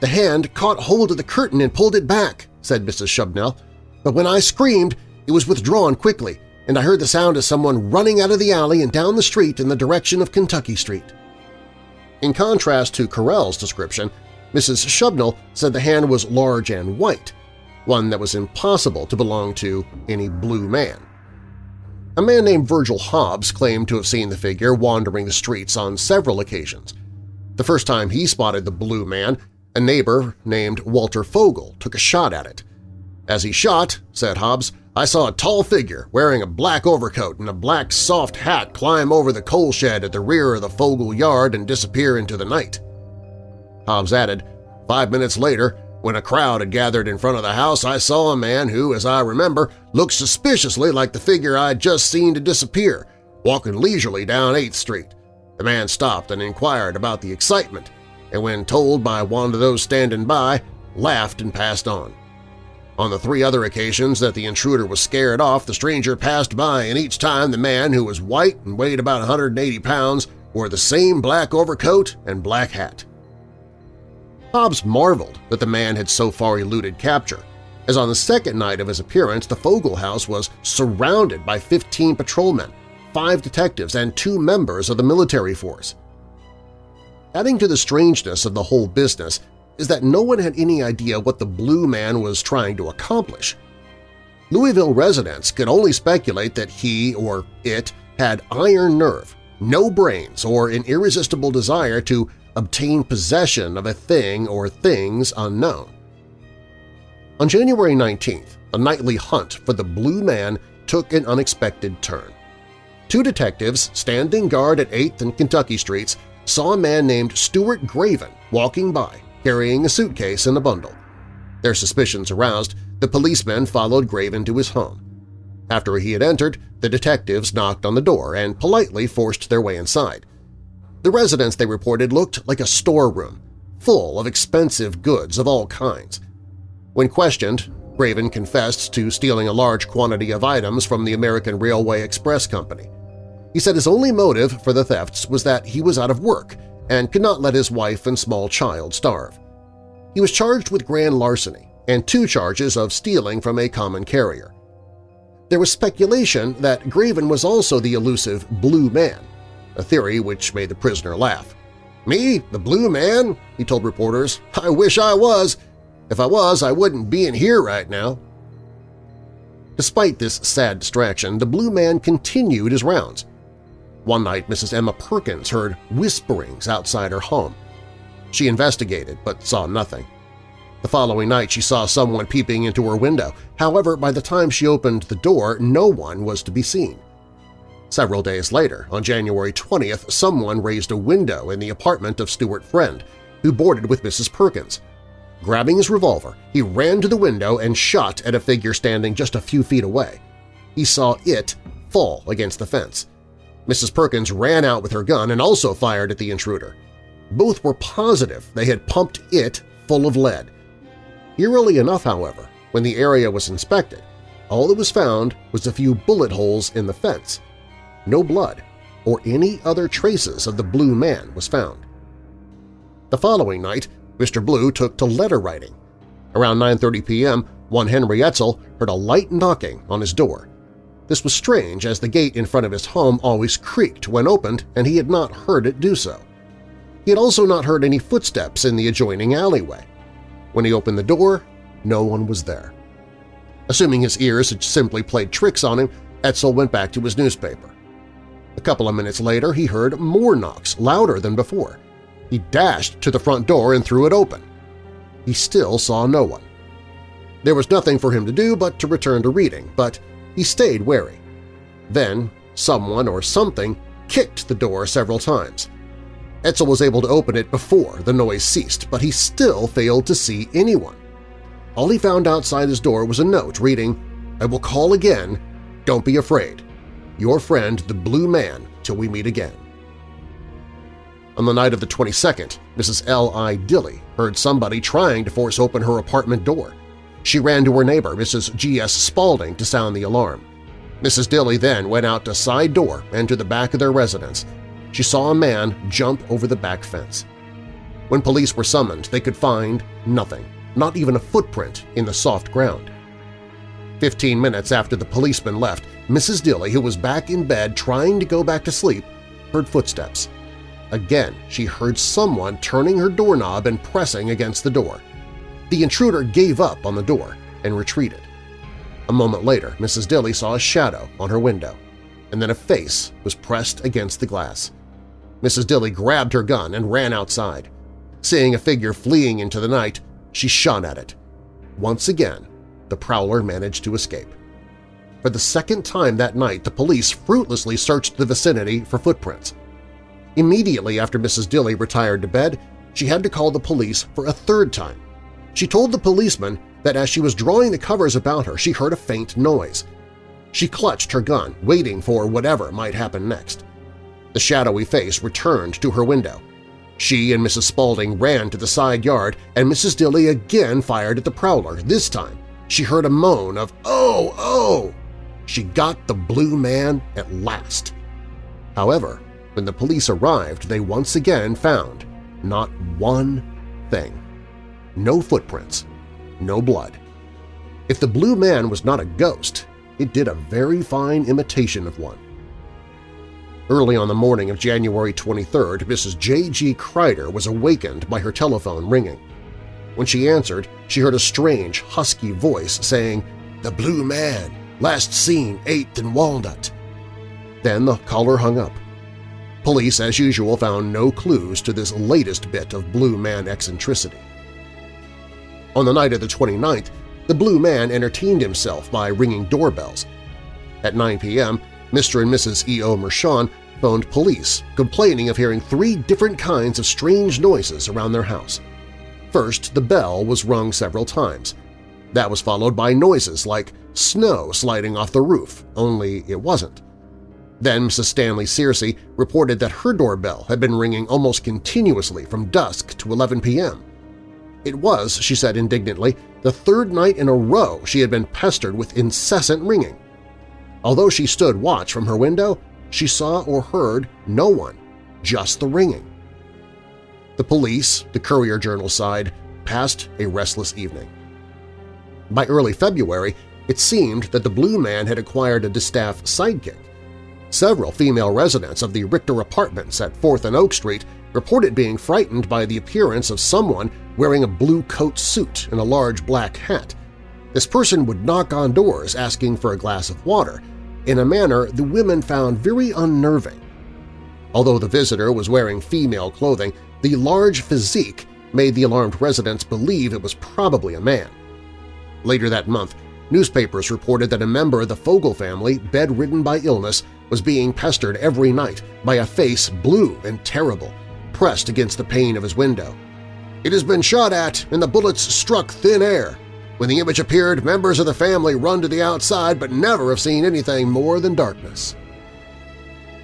The hand caught hold of the curtain and pulled it back, said Mrs. Shubnell, but when I screamed, it was withdrawn quickly, and I heard the sound of someone running out of the alley and down the street in the direction of Kentucky Street. In contrast to Carell's description, Mrs. Shubnell said the hand was large and white, one that was impossible to belong to any blue man. A man named Virgil Hobbs claimed to have seen the figure wandering the streets on several occasions. The first time he spotted the blue man, a neighbor named Walter Fogel took a shot at it. As he shot, said Hobbs, I saw a tall figure wearing a black overcoat and a black soft hat climb over the coal shed at the rear of the Fogel yard and disappear into the night. Hobbs added, Five minutes later, when a crowd had gathered in front of the house, I saw a man who, as I remember, looked suspiciously like the figure I had just seen to disappear, walking leisurely down 8th Street. The man stopped and inquired about the excitement, and when told by one of those standing by, laughed and passed on. On the three other occasions that the intruder was scared off, the stranger passed by, and each time the man, who was white and weighed about 180 pounds, wore the same black overcoat and black hat. Hobbs marveled that the man had so far eluded capture, as on the second night of his appearance the Fogel house was surrounded by 15 patrolmen, five detectives, and two members of the military force. Adding to the strangeness of the whole business is that no one had any idea what the Blue Man was trying to accomplish. Louisville residents could only speculate that he or it had iron nerve, no brains, or an irresistible desire to obtain possession of a thing or things unknown. On January 19th, a nightly hunt for the Blue Man took an unexpected turn. Two detectives standing guard at 8th and Kentucky Streets saw a man named Stuart Graven walking by carrying a suitcase and a bundle. Their suspicions aroused, the policemen followed Graven to his home. After he had entered, the detectives knocked on the door and politely forced their way inside. The residence, they reported, looked like a storeroom, full of expensive goods of all kinds. When questioned, Graven confessed to stealing a large quantity of items from the American Railway Express Company. He said his only motive for the thefts was that he was out of work and could not let his wife and small child starve. He was charged with grand larceny and two charges of stealing from a common carrier. There was speculation that Graven was also the elusive Blue Man, a theory which made the prisoner laugh. "'Me? The Blue Man?' he told reporters. "'I wish I was. If I was, I wouldn't be in here right now.' Despite this sad distraction, the Blue Man continued his rounds, one night Mrs. Emma Perkins heard whisperings outside her home. She investigated but saw nothing. The following night she saw someone peeping into her window. However, by the time she opened the door, no one was to be seen. Several days later, on January 20th, someone raised a window in the apartment of Stuart Friend, who boarded with Mrs. Perkins. Grabbing his revolver, he ran to the window and shot at a figure standing just a few feet away. He saw it fall against the fence. Mrs. Perkins ran out with her gun and also fired at the intruder. Both were positive they had pumped it full of lead. Eerily enough, however, when the area was inspected, all that was found was a few bullet holes in the fence. No blood or any other traces of the Blue Man was found. The following night, Mr. Blue took to letter writing. Around 9.30 p.m., one Henry Etzel heard a light knocking on his door. This was strange as the gate in front of his home always creaked when opened and he had not heard it do so. He had also not heard any footsteps in the adjoining alleyway. When he opened the door, no one was there. Assuming his ears had simply played tricks on him, Etzel went back to his newspaper. A couple of minutes later he heard more knocks, louder than before. He dashed to the front door and threw it open. he still saw no one. There was nothing for him to do but to return to reading, but he stayed wary. Then someone or something kicked the door several times. Etzel was able to open it before the noise ceased, but he still failed to see anyone. All he found outside his door was a note reading, I will call again, don't be afraid. Your friend, the Blue Man, till we meet again. On the night of the 22nd, Mrs. L.I. Dilly heard somebody trying to force open her apartment door. She ran to her neighbor, Mrs. G.S. Spaulding, to sound the alarm. Mrs. Dilly then went out the side door and to the back of their residence. She saw a man jump over the back fence. When police were summoned, they could find nothing, not even a footprint in the soft ground. Fifteen minutes after the policeman left, Mrs. Dilly, who was back in bed trying to go back to sleep, heard footsteps. Again, she heard someone turning her doorknob and pressing against the door. The intruder gave up on the door and retreated. A moment later, Mrs. Dilly saw a shadow on her window, and then a face was pressed against the glass. Mrs. Dilly grabbed her gun and ran outside. Seeing a figure fleeing into the night, she shot at it. Once again, the prowler managed to escape. For the second time that night, the police fruitlessly searched the vicinity for footprints. Immediately after Mrs. Dilly retired to bed, she had to call the police for a third time. She told the policeman that as she was drawing the covers about her, she heard a faint noise. She clutched her gun, waiting for whatever might happen next. The shadowy face returned to her window. She and Mrs. Spaulding ran to the side yard, and Mrs. Dilly again fired at the prowler. This time, she heard a moan of, "Oh, oh!" She got the blue man at last. However, when the police arrived, they once again found not one thing. No footprints, no blood. If the blue man was not a ghost, it did a very fine imitation of one. Early on the morning of January 23rd, Mrs. J.G. Kreider was awakened by her telephone ringing. When she answered, she heard a strange, husky voice saying, "'The Blue Man, last seen 8th and Walnut.' Then the caller hung up. Police, as usual, found no clues to this latest bit of Blue Man eccentricity. On the night of the 29th, the Blue Man entertained himself by ringing doorbells. At 9 p.m., Mr. and Mrs. E.O. Mershon phoned police, complaining of hearing three different kinds of strange noises around their house. First, the bell was rung several times. That was followed by noises like snow sliding off the roof, only it wasn't. Then Mrs. Stanley Searcy reported that her doorbell had been ringing almost continuously from dusk to 11 p.m. It was, she said indignantly, the third night in a row she had been pestered with incessant ringing. Although she stood watch from her window, she saw or heard no one, just the ringing. The police, the Courier-Journal side, passed a restless evening. By early February, it seemed that the Blue Man had acquired a distaff sidekick. Several female residents of the Richter Apartments at 4th and Oak Street reported being frightened by the appearance of someone wearing a blue coat suit and a large black hat. This person would knock on doors asking for a glass of water, in a manner the women found very unnerving. Although the visitor was wearing female clothing, the large physique made the alarmed residents believe it was probably a man. Later that month, newspapers reported that a member of the Fogel family, bedridden by illness, was being pestered every night by a face blue and terrible, pressed against the pane of his window. It has been shot at and the bullets struck thin air. When the image appeared, members of the family run to the outside but never have seen anything more than darkness.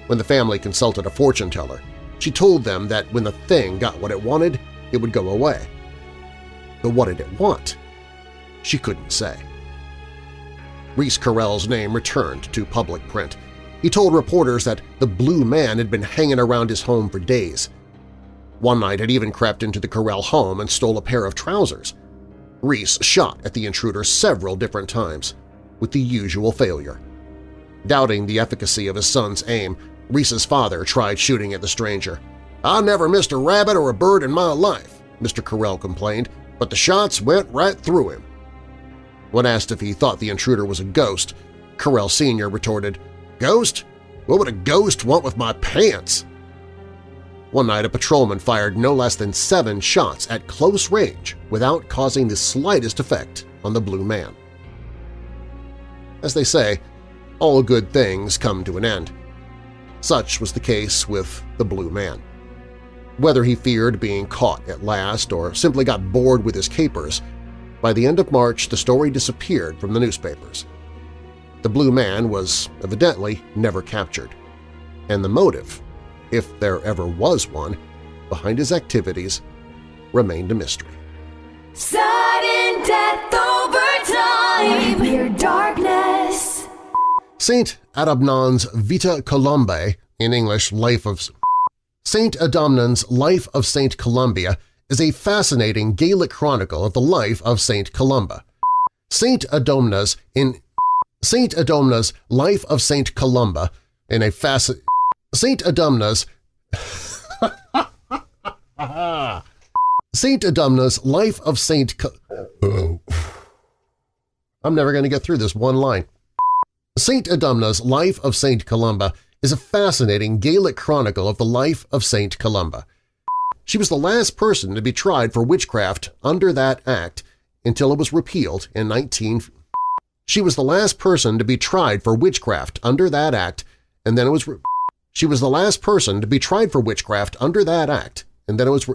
When the family consulted a fortune teller, she told them that when the thing got what it wanted, it would go away. But what did it want? She couldn't say. Reese Carell's name returned to public print. He told reporters that the Blue Man had been hanging around his home for days. One night it even crept into the Carell home and stole a pair of trousers. Reese shot at the intruder several different times, with the usual failure. Doubting the efficacy of his son's aim, Reese's father tried shooting at the stranger. "'I never missed a rabbit or a bird in my life,' Mr. Carell complained, but the shots went right through him. When asked if he thought the intruder was a ghost, Carell Sr. retorted, "'Ghost? What would a ghost want with my pants?' One night a patrolman fired no less than seven shots at close range without causing the slightest effect on the Blue Man. As they say, all good things come to an end. Such was the case with the Blue Man. Whether he feared being caught at last or simply got bored with his capers, by the end of March the story disappeared from the newspapers. The Blue Man was evidently never captured, and the motive, if there ever was one, behind his activities remained a mystery. Sudden death over time. Weird darkness. Saint Adamnan's Vita Columbae, in English Life of Saint Adamnan's Life of Saint Columba is a fascinating Gaelic chronicle of the life of Saint Columba. Saint Adomna's in Saint Adomna's Life of Saint Columba in a fasc Saint Adomna's Saint Adomna's Life of Saint Co oh. I'm never going to get through this one line. Saint Adumna's Life of Saint Columba is a fascinating Gaelic chronicle of the life of Saint Columba. She was the last person to be tried for witchcraft under that act until it was repealed in 19... She was the last person to be tried for witchcraft under that act, and then it was... She was the last person to be tried for witchcraft under that act, and then it was...